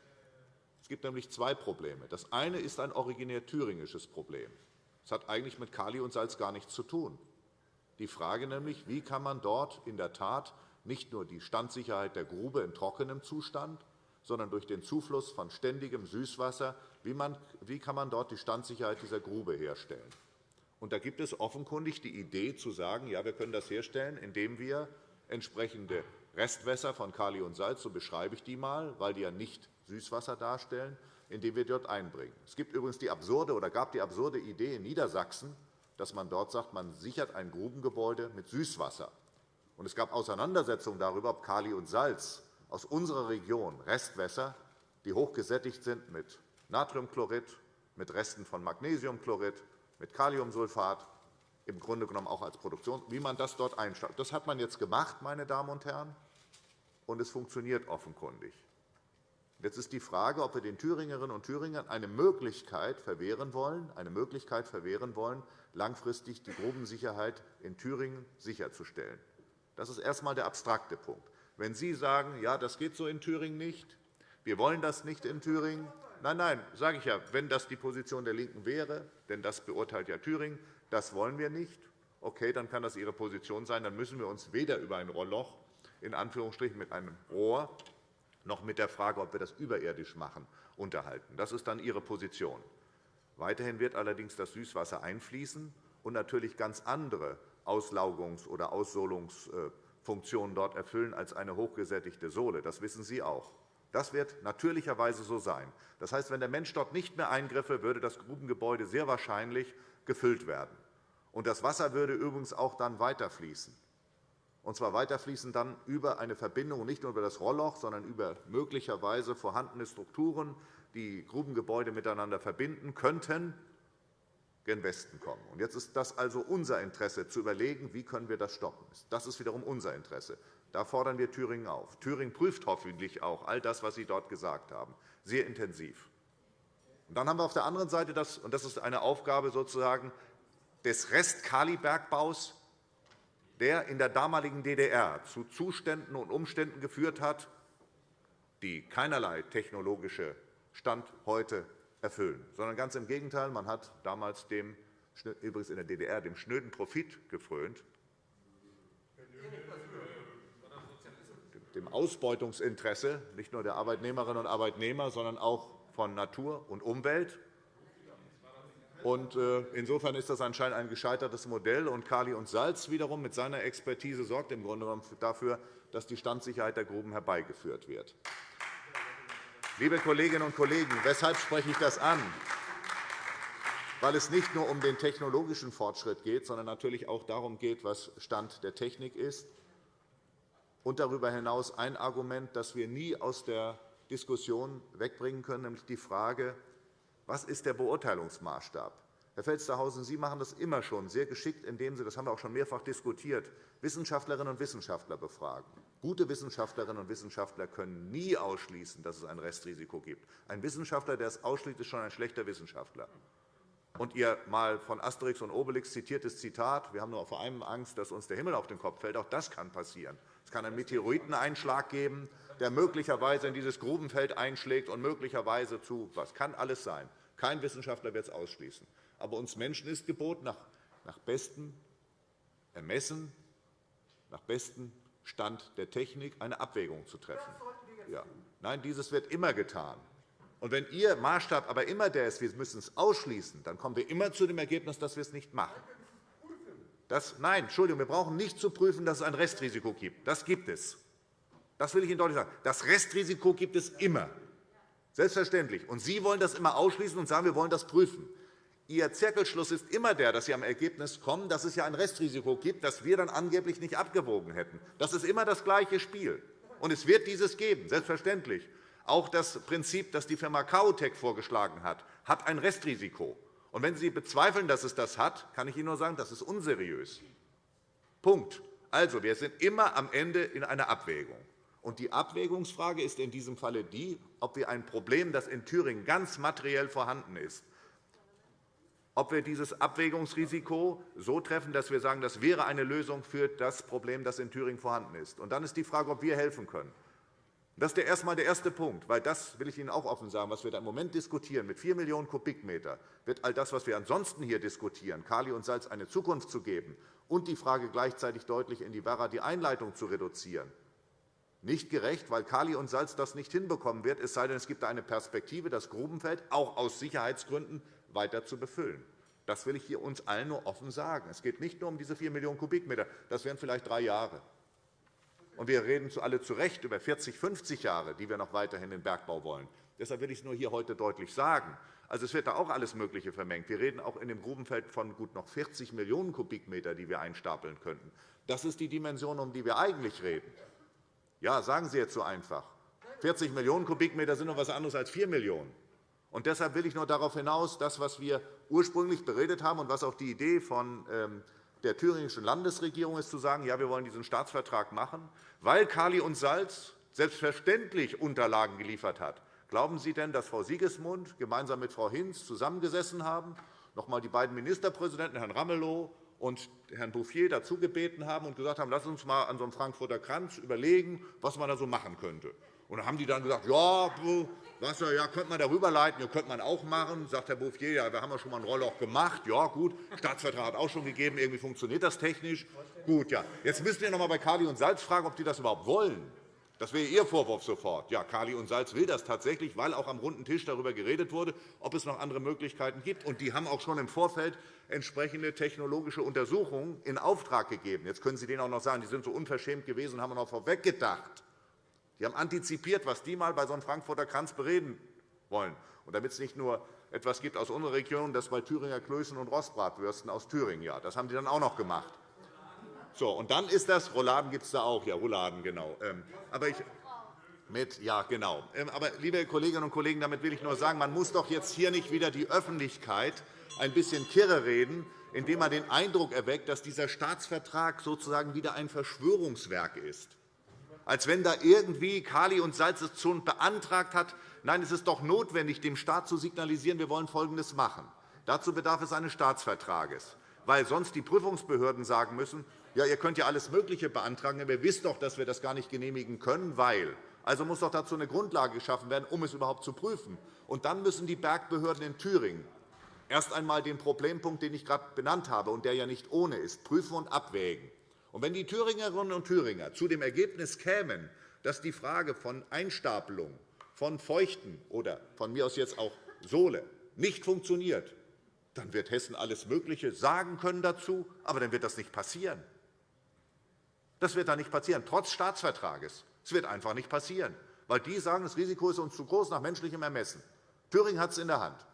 Es gibt nämlich zwei Probleme. Das eine ist ein originär thüringisches Problem. Es hat eigentlich mit Kali und Salz gar nichts zu tun. Die Frage nämlich, wie kann man dort in der Tat nicht nur die Standsicherheit der Grube in trockenem Zustand, sondern durch den Zufluss von ständigem Süßwasser, wie, man, wie kann man dort die Standsicherheit dieser Grube herstellen? Und da gibt es offenkundig die Idee zu sagen, ja, wir können das herstellen, indem wir entsprechende Restwässer von Kali und Salz, so beschreibe ich die mal, weil die ja nicht Süßwasser darstellen, indem wir dort einbringen. Es gibt übrigens die absurde oder gab die absurde Idee in Niedersachsen, dass man dort sagt, man sichert ein Grubengebäude mit Süßwasser. Und es gab Auseinandersetzungen darüber, ob Kali und Salz aus unserer Region Restwässer, die hochgesättigt sind mit Natriumchlorid, mit Resten von Magnesiumchlorid, mit Kaliumsulfat, im Grunde genommen auch als Produktion, wie man das dort einstellt. Das hat man jetzt gemacht, meine Damen und Herren, und es funktioniert offenkundig. Jetzt ist die Frage, ob wir den Thüringerinnen und Thüringern eine Möglichkeit verwehren wollen, eine Möglichkeit verwehren wollen, langfristig die Grubensicherheit in Thüringen sicherzustellen. Das ist erst einmal der abstrakte Punkt. Wenn Sie sagen, ja, das geht so in Thüringen nicht, wir wollen das nicht in Thüringen, nein, nein, sage ich ja, wenn das die Position der LINKEN wäre, denn das beurteilt ja Thüringen, das wollen wir nicht, okay, dann kann das Ihre Position sein, dann müssen wir uns weder über ein Rohrloch in Anführungsstrichen mit einem Rohr noch mit der Frage, ob wir das überirdisch machen, unterhalten. Das ist dann Ihre Position. Weiterhin wird allerdings das Süßwasser einfließen und natürlich ganz andere Auslaugungs- oder Aussolungsfunktionen dort erfüllen als eine hochgesättigte Sohle. Das wissen Sie auch. Das wird natürlicherweise so sein. Das heißt, wenn der Mensch dort nicht mehr eingriffe, würde das Grubengebäude sehr wahrscheinlich gefüllt werden. Und das Wasser würde übrigens auch dann weiterfließen und zwar weiterfließen dann über eine Verbindung, nicht nur über das Rohrloch, sondern über möglicherweise vorhandene Strukturen, die Grubengebäude miteinander verbinden könnten, gen Westen kommen. Und jetzt ist das also unser Interesse, zu überlegen, wie können wir das stoppen. Das ist wiederum unser Interesse. Da fordern wir Thüringen auf. Thüringen prüft hoffentlich auch all das, was Sie dort gesagt haben, sehr intensiv. Und dann haben wir auf der anderen Seite das, und das ist eine Aufgabe sozusagen des Rest-Kalibergbaus, der in der damaligen DDR zu Zuständen und Umständen geführt hat, die keinerlei technologische Stand heute erfüllen, sondern ganz im Gegenteil. Man hat damals dem, übrigens in der DDR dem schnöden Profit gefrönt, dem Ausbeutungsinteresse nicht nur der Arbeitnehmerinnen und Arbeitnehmer, sondern auch von Natur und Umwelt. Äh, insofern ist das anscheinend ein gescheitertes Modell. Und Kali und Salz wiederum mit seiner Expertise sorgt im Grunde genommen dafür, dass die Standsicherheit der Gruben herbeigeführt wird. Liebe Kolleginnen und Kollegen, weshalb spreche ich das an? Weil es nicht nur um den technologischen Fortschritt geht, sondern natürlich auch darum geht, was Stand der Technik ist. Und darüber hinaus ein Argument, das wir nie aus der Diskussion wegbringen können, nämlich die Frage, was ist der Beurteilungsmaßstab? Herr Felstehausen, Sie machen das immer schon sehr geschickt, indem Sie, das haben wir auch schon mehrfach diskutiert, Wissenschaftlerinnen und Wissenschaftler befragen. Gute Wissenschaftlerinnen und Wissenschaftler können nie ausschließen, dass es ein Restrisiko gibt. Ein Wissenschaftler, der es ausschließt, ist schon ein schlechter Wissenschaftler. Und Ihr mal von Asterix und Obelix zitiertes Zitat, wir haben nur vor allem Angst, dass uns der Himmel auf den Kopf fällt, auch das kann passieren. Es kann einen Meteoriteneinschlag geben, der möglicherweise in dieses Grubenfeld einschlägt und möglicherweise zu was kann alles sein. Kein Wissenschaftler wird es ausschließen. Aber uns Menschen ist geboten, nach, nach bestem Ermessen, nach bestem Stand der Technik eine Abwägung zu treffen. Ja. Nein, dieses wird immer getan. Und wenn Ihr Maßstab aber immer der ist, wir müssen es ausschließen, dann kommen wir immer zu dem Ergebnis, dass wir es nicht machen. Das, nein, Entschuldigung, wir brauchen nicht zu prüfen, dass es ein Restrisiko gibt. Das gibt es. Das will ich Ihnen deutlich sagen. Das Restrisiko gibt es immer. Selbstverständlich. Und Sie wollen das immer ausschließen und sagen, wir wollen das prüfen. Ihr Zirkelschluss ist immer der, dass Sie am Ergebnis kommen, dass es ja ein Restrisiko gibt, das wir dann angeblich nicht abgewogen hätten. Das ist immer das gleiche Spiel. Und es wird dieses geben, selbstverständlich. Auch das Prinzip, das die Firma Kautec vorgeschlagen hat, hat ein Restrisiko. Und wenn Sie bezweifeln, dass es das hat, kann ich Ihnen nur sagen, das ist unseriös. Punkt. Also, wir sind immer am Ende in einer Abwägung. Und die Abwägungsfrage ist in diesem Falle die, ob wir ein Problem, das in Thüringen ganz materiell vorhanden ist, ob wir dieses Abwägungsrisiko so treffen, dass wir sagen, das wäre eine Lösung für das Problem, das in Thüringen vorhanden ist. Und dann ist die Frage, ob wir helfen können. Das ist erst einmal der erste Punkt, weil das will ich Ihnen auch offen sagen, was wir da im Moment diskutieren, mit 4 Millionen Kubikmeter, wird all das, was wir ansonsten hier diskutieren, Kali und Salz eine Zukunft zu geben und die Frage gleichzeitig deutlich in die Werra die Einleitung zu reduzieren, nicht gerecht, weil Kali und Salz das nicht hinbekommen wird, es sei denn, es gibt eine Perspektive, das Grubenfeld auch aus Sicherheitsgründen weiter zu befüllen. Das will ich hier uns allen nur offen sagen. Es geht nicht nur um diese 4 Millionen Kubikmeter. Das wären vielleicht drei Jahre. Und wir reden alle zu Recht über 40, 50 Jahre, die wir noch weiterhin den Bergbau wollen. Deshalb will ich es nur hier heute deutlich sagen. Also, es wird da auch alles Mögliche vermengt. Wir reden auch in dem Grubenfeld von gut noch 40 Millionen Kubikmeter, die wir einstapeln könnten. Das ist die Dimension, um die wir eigentlich reden. Ja, sagen Sie jetzt so einfach. 40 Millionen Kubikmeter sind noch etwas anderes als 4 Millionen. Und deshalb will ich nur darauf hinaus, das, was wir ursprünglich beredet haben und was auch die Idee von ähm, der thüringischen Landesregierung ist, zu sagen, ja, wir wollen diesen Staatsvertrag machen, weil Kali und Salz selbstverständlich Unterlagen geliefert hat. Glauben Sie denn, dass Frau Siegesmund gemeinsam mit Frau Hinz zusammengesessen haben, noch einmal die beiden Ministerpräsidenten, Herrn Ramelow und Herrn Bouffier, dazu gebeten haben und gesagt haben, lass uns einmal an so einem Frankfurter Kranz überlegen, was man da so machen könnte? Und dann haben die dann gesagt, ja, Wasser, ja, könnte man darüber leiten, ja, könnte man auch machen. Sagt Herr Bouffier, ja, wir haben ja schon mal ein Rohrloch gemacht. Ja, gut, Staatsvertrag hat auch schon gegeben, irgendwie funktioniert das technisch. Gut, ja. Jetzt müssen wir noch einmal bei Kali und Salz fragen, ob die das überhaupt wollen. Das wäre Ihr Vorwurf sofort. Ja, Kali und Salz will das tatsächlich, weil auch am runden Tisch darüber geredet wurde, ob es noch andere Möglichkeiten gibt. Und die haben auch schon im Vorfeld entsprechende technologische Untersuchungen in Auftrag gegeben. Jetzt können Sie denen auch noch sagen, die sind so unverschämt gewesen und haben noch vorweggedacht. Die haben antizipiert, was die einmal bei so einem Frankfurter Kranz bereden wollen. Und damit es nicht nur etwas gibt aus unserer Region, das bei Thüringer Klößen und Rostbratwürsten aus Thüringen. Ja, das haben die dann auch noch gemacht. So, und dann ist das, Rouladen gibt es da auch, ja, Rouladen, genau. Ähm, aber ich, mit, ja, genau. Ähm, aber, liebe Kolleginnen und Kollegen, damit will ich nur sagen, man muss doch jetzt hier nicht wieder die Öffentlichkeit ein bisschen kirre reden, indem man den Eindruck erweckt, dass dieser Staatsvertrag sozusagen wieder ein Verschwörungswerk ist als wenn da irgendwie Kali und Salz es schon beantragt hat. Nein, es ist doch notwendig, dem Staat zu signalisieren, wir wollen Folgendes machen. Dazu bedarf es eines Staatsvertrages, weil sonst die Prüfungsbehörden sagen müssen, ja, ihr könnt ja alles Mögliche beantragen, aber ihr wisst doch, dass wir das gar nicht genehmigen können, weil. Also muss doch dazu eine Grundlage geschaffen werden, um es überhaupt zu prüfen. Und dann müssen die Bergbehörden in Thüringen erst einmal den Problempunkt, den ich gerade benannt habe und der ja nicht ohne ist, prüfen und abwägen. Und wenn die Thüringerinnen und Thüringer zu dem Ergebnis kämen, dass die Frage von Einstapelung von Feuchten oder von mir aus jetzt auch Sohle nicht funktioniert, dann wird Hessen alles Mögliche sagen können dazu, aber dann wird das nicht passieren. Das wird dann nicht passieren, trotz Staatsvertrages. Es wird einfach nicht passieren, weil die sagen, das Risiko ist uns zu groß nach menschlichem Ermessen. Thüringen hat es in der Hand.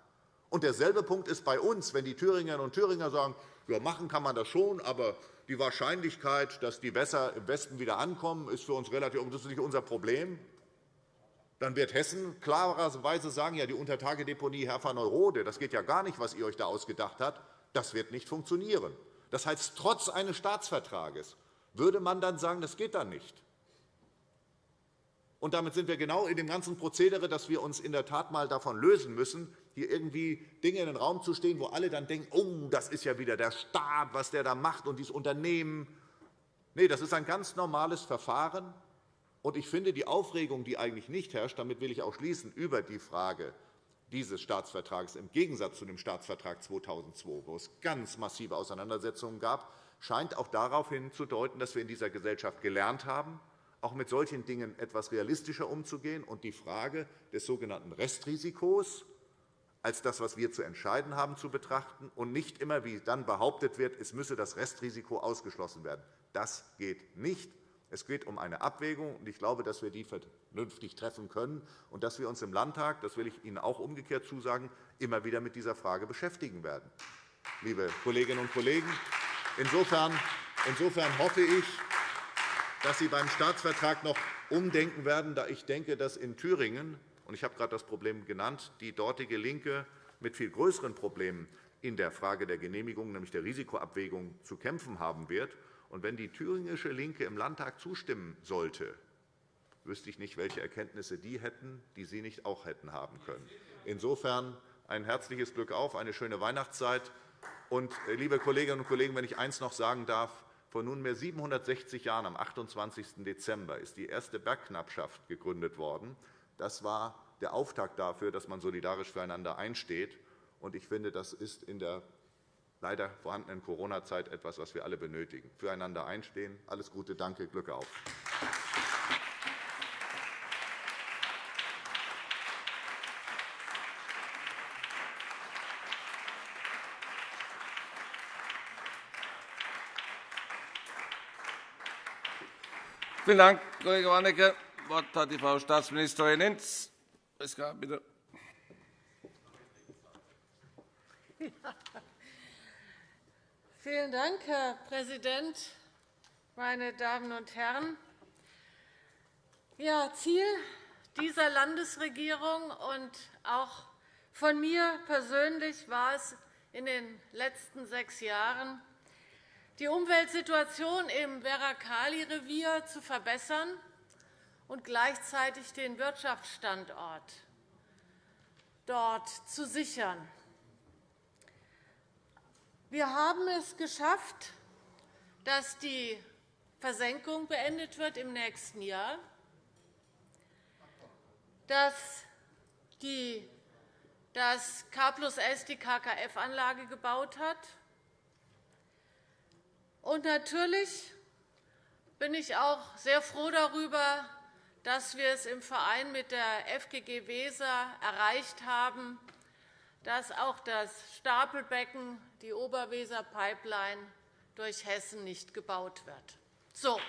Und derselbe Punkt ist bei uns, wenn die Thüringerinnen und Thüringer sagen, ja, machen kann man das schon, aber die Wahrscheinlichkeit, dass die Wässer im Westen wieder ankommen, ist für uns relativ das ist nicht unser Problem. Dann wird Hessen klarerweise sagen, ja, die Untertagedeponie Herfa-Neurode, das geht ja gar nicht, was ihr euch da ausgedacht habt. Das wird nicht funktionieren. Das heißt, trotz eines Staatsvertrages würde man dann sagen, das geht dann nicht. Und damit sind wir genau in dem ganzen Prozedere, dass wir uns in der Tat einmal davon lösen müssen, hier irgendwie Dinge in den Raum zu stehen, wo alle dann denken, oh, das ist ja wieder der Staat, was der da macht und dieses Unternehmen. Nein, das ist ein ganz normales Verfahren. Und ich finde, die Aufregung, die eigentlich nicht herrscht, damit will ich auch schließen, über die Frage dieses Staatsvertrags im Gegensatz zu dem Staatsvertrag 2002, wo es ganz massive Auseinandersetzungen gab, scheint auch darauf hinzudeuten, dass wir in dieser Gesellschaft gelernt haben, auch mit solchen Dingen etwas realistischer umzugehen und die Frage des sogenannten Restrisikos als das, was wir zu entscheiden haben, zu betrachten und nicht immer, wie dann behauptet wird, es müsse das Restrisiko ausgeschlossen werden. Das geht nicht. Es geht um eine Abwägung, und ich glaube, dass wir die vernünftig treffen können und dass wir uns im Landtag, das will ich Ihnen auch umgekehrt zusagen, immer wieder mit dieser Frage beschäftigen werden. Liebe Kolleginnen und Kollegen, insofern, insofern hoffe ich, dass Sie beim Staatsvertrag noch umdenken werden, da ich denke, dass in Thüringen, und ich habe gerade das Problem genannt, die dortige LINKE mit viel größeren Problemen in der Frage der Genehmigung, nämlich der Risikoabwägung, zu kämpfen haben wird. Und wenn die thüringische LINKE im Landtag zustimmen sollte, wüsste ich nicht, welche Erkenntnisse die hätten, die Sie nicht auch hätten haben können. Insofern ein herzliches Glück auf, eine schöne Weihnachtszeit. Und, äh, liebe Kolleginnen und Kollegen, wenn ich eines noch sagen darf, vor nunmehr 760 Jahren, am 28. Dezember, ist die erste Bergknappschaft gegründet worden. Das war der Auftakt dafür, dass man solidarisch füreinander einsteht. Ich finde, das ist in der leider vorhandenen Corona-Zeit etwas, was wir alle benötigen. Füreinander einstehen. Alles Gute, danke, Glück auf. Vielen Dank, Kollege Warnecke. Das Wort hat die Frau Staatsministerin Hinz. Bitte. Vielen Dank, Herr Präsident, meine Damen und Herren! Ja, Ziel dieser Landesregierung und auch von mir persönlich war es in den letzten sechs Jahren, die Umweltsituation im Werra-Kali-Revier zu verbessern und gleichzeitig den Wirtschaftsstandort dort zu sichern. Wir haben es geschafft, dass die Versenkung beendet wird im nächsten Jahr, dass die, das K plus S die KKF-Anlage gebaut hat. Und natürlich bin ich auch sehr froh darüber, dass wir es im Verein mit der FGG Weser erreicht haben, dass auch das Stapelbecken, die Oberweser-Pipeline, durch Hessen nicht gebaut wird. So.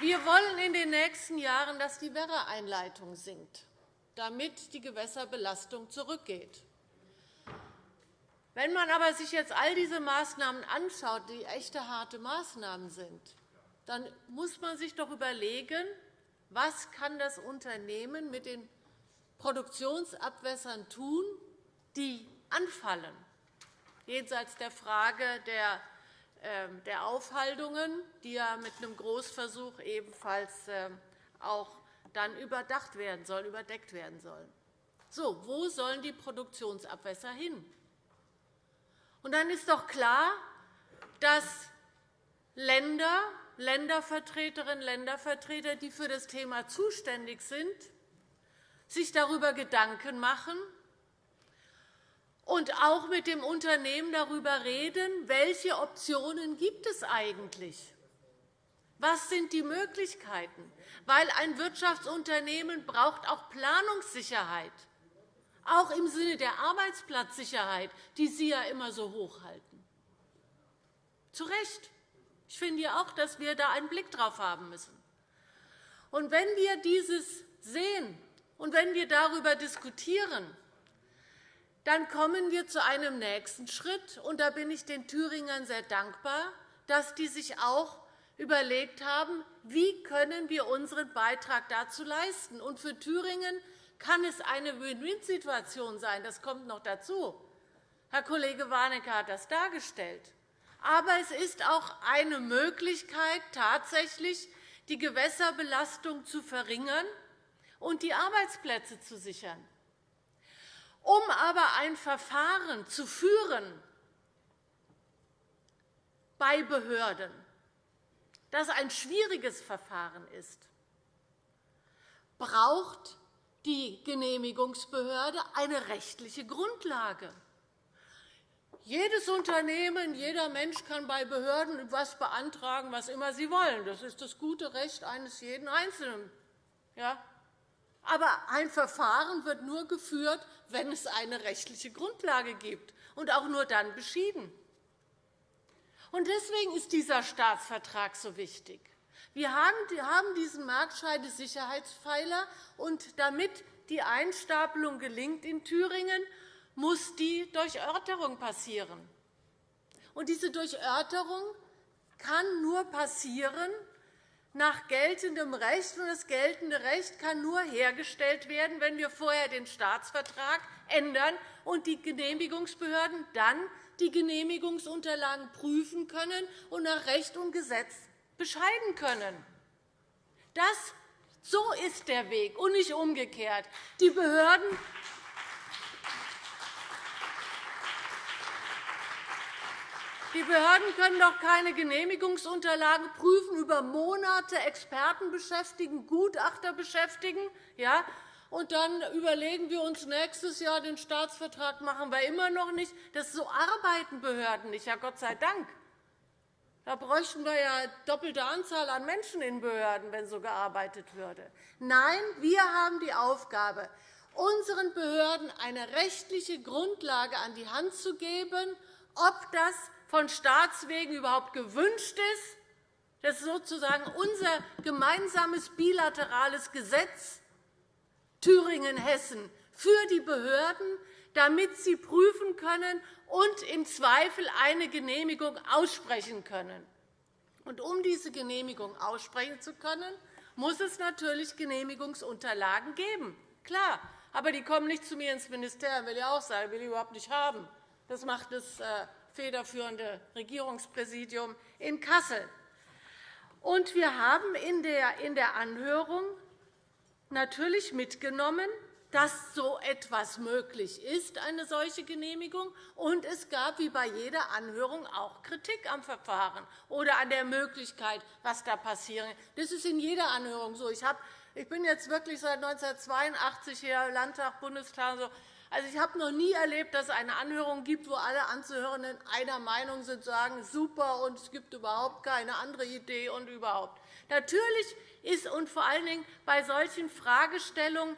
Wir wollen in den nächsten Jahren, dass die Werra-Einleitung sinkt, damit die Gewässerbelastung zurückgeht. Wenn man aber sich jetzt all diese Maßnahmen anschaut, die echte harte Maßnahmen sind, dann muss man sich doch überlegen, was kann das Unternehmen mit den Produktionsabwässern tun, die anfallen, jenseits der Frage der ähm, Aufhaltungen, die ja mit einem Großversuch ebenfalls ähm, auch dann überdacht werden sollen, überdeckt werden sollen. So, wo sollen die Produktionsabwässer hin? Und dann ist doch klar, dass Länder Ländervertreterinnen und Ländervertreter, die für das Thema zuständig sind, sich darüber Gedanken machen und auch mit dem Unternehmen darüber reden, welche Optionen gibt es eigentlich was sind die Möglichkeiten? Weil ein Wirtschaftsunternehmen braucht auch Planungssicherheit, auch im Sinne der Arbeitsplatzsicherheit, die Sie ja immer so hochhalten. Zu Recht. Ich finde ja auch, dass wir da einen Blick drauf haben müssen. Und wenn wir dieses sehen und wenn wir darüber diskutieren, dann kommen wir zu einem nächsten Schritt. Und da bin ich den Thüringern sehr dankbar, dass die sich auch überlegt haben, wie können wir unseren Beitrag dazu leisten. Und für Thüringen kann es eine Win-Win-Situation sein. Das kommt noch dazu. Herr Kollege Warnecke hat das dargestellt. Aber es ist auch eine Möglichkeit, tatsächlich die Gewässerbelastung zu verringern und die Arbeitsplätze zu sichern. Um aber ein Verfahren zu führen bei Behörden, das ein schwieriges Verfahren ist, braucht die Genehmigungsbehörde eine rechtliche Grundlage. Jedes Unternehmen, jeder Mensch kann bei Behörden etwas beantragen, was immer sie wollen. Das ist das gute Recht eines jeden Einzelnen. Ja? Aber ein Verfahren wird nur geführt, wenn es eine rechtliche Grundlage gibt, und auch nur dann beschieden. Deswegen ist dieser Staatsvertrag so wichtig. Wir haben diesen Marktscheidesicherheitspfeiler, und damit die Einstapelung gelingt in Thüringen, muss die Durchörterung passieren. Und diese Durchörterung kann nur passieren nach geltendem Recht. Und das geltende Recht kann nur hergestellt werden, wenn wir vorher den Staatsvertrag ändern und die Genehmigungsbehörden dann die Genehmigungsunterlagen prüfen können und nach Recht und Gesetz bescheiden können. Das, so ist der Weg, und nicht umgekehrt. Die Behörden Die Behörden können doch keine Genehmigungsunterlagen prüfen, über Monate Experten beschäftigen, Gutachter beschäftigen, ja, und dann überlegen wir uns nächstes Jahr den Staatsvertrag machen wir immer noch nicht. Das so arbeiten Behörden nicht, ja Gott sei Dank. Da bräuchten wir ja doppelte Anzahl an Menschen in Behörden, wenn so gearbeitet würde. Nein, wir haben die Aufgabe, unseren Behörden eine rechtliche Grundlage an die Hand zu geben, ob das von Staatswegen überhaupt gewünscht ist. Das ist sozusagen unser gemeinsames bilaterales Gesetz Thüringen-Hessen für die Behörden, damit sie prüfen können und im Zweifel eine Genehmigung aussprechen können. Und um diese Genehmigung aussprechen zu können, muss es natürlich Genehmigungsunterlagen geben. Klar, aber die kommen nicht zu mir ins Ministerium, will ich auch sagen, will ich überhaupt nicht haben. Das macht das äh, federführende Regierungspräsidium in Kassel. Und wir haben in der Anhörung natürlich mitgenommen, dass so etwas möglich ist, eine solche Genehmigung. Und es gab wie bei jeder Anhörung auch Kritik am Verfahren oder an der Möglichkeit, was da passieren. Das ist in jeder Anhörung so. Ich, bin jetzt wirklich seit 1982 hier Landtag, Bundestag. Also, ich habe noch nie erlebt, dass es eine Anhörung gibt, wo alle Anzuhörenden einer Meinung sind, sagen, super, und es gibt überhaupt keine andere Idee und überhaupt. Natürlich ist und vor allen Dingen bei solchen Fragestellungen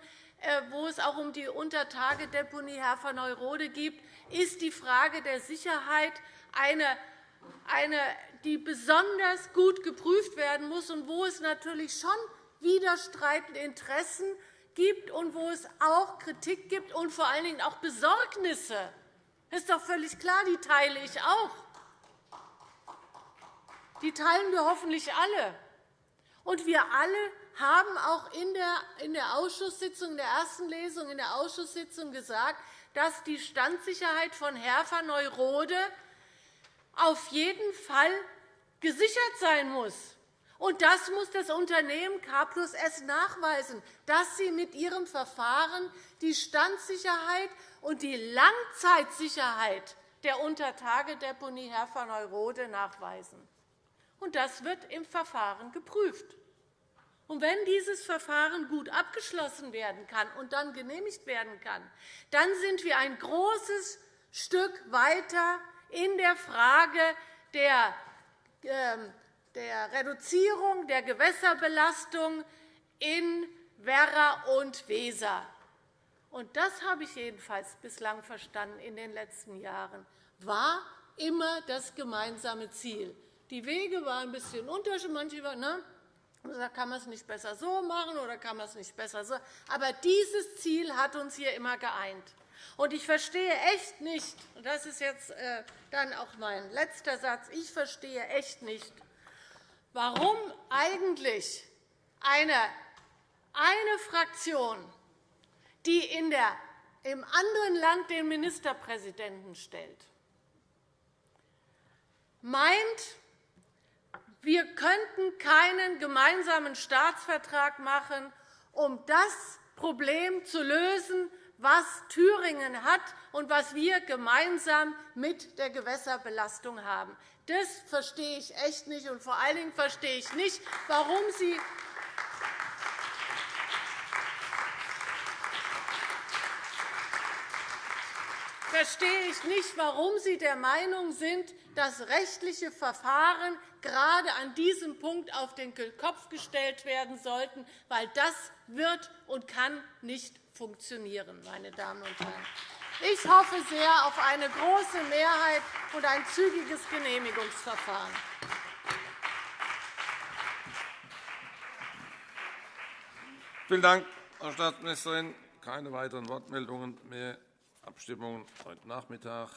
wo es auch um die Untertagedeponie Herfer-Neurode geht, ist die Frage der Sicherheit eine, eine, die besonders gut geprüft werden muss und wo es natürlich schon widerstreitende Interessen gibt und wo es auch Kritik gibt und vor allen Dingen auch Besorgnisse. Das ist doch völlig klar, die teile ich auch. Die teilen wir hoffentlich alle. Und wir alle haben auch in der Ausschusssitzung, in der ersten Lesung in der Ausschusssitzung gesagt, dass die Standsicherheit von Herfer-Neurode auf jeden Fall gesichert sein muss. Und das muss das Unternehmen K plus S nachweisen, dass sie mit ihrem Verfahren die Standsicherheit und die Langzeitsicherheit der Untertagedeponie Herfer-Neurode nachweisen. Und das wird im Verfahren geprüft. Und wenn dieses Verfahren gut abgeschlossen werden kann und dann genehmigt werden kann, dann sind wir ein großes Stück weiter in der Frage der, ähm, der Reduzierung der Gewässerbelastung in Werra und Weser. Und das habe ich jedenfalls bislang verstanden in den letzten Jahren, war immer das gemeinsame Ziel. Die Wege waren ein bisschen unterschiedlich. Manche, ne? Da kann man es nicht besser so machen oder kann man es nicht besser so. Aber dieses Ziel hat uns hier immer geeint. Und ich verstehe echt nicht, und das ist jetzt äh, dann auch mein letzter Satz, ich verstehe echt nicht, warum eigentlich eine, eine Fraktion, die in der, im anderen Land den Ministerpräsidenten stellt, meint, wir könnten keinen gemeinsamen Staatsvertrag machen, um das Problem zu lösen, was Thüringen hat und was wir gemeinsam mit der Gewässerbelastung haben. Das verstehe ich echt nicht. Und vor allen Dingen verstehe ich nicht, warum Sie verstehe ich nicht, warum Sie der Meinung sind, dass rechtliche Verfahren gerade an diesem Punkt auf den Kopf gestellt werden sollten, weil das wird und kann nicht funktionieren, meine Damen und Herren. Ich hoffe sehr auf eine große Mehrheit und ein zügiges Genehmigungsverfahren. Vielen Dank, Frau Staatsministerin. Keine weiteren Wortmeldungen mehr. Abstimmungen heute Nachmittag.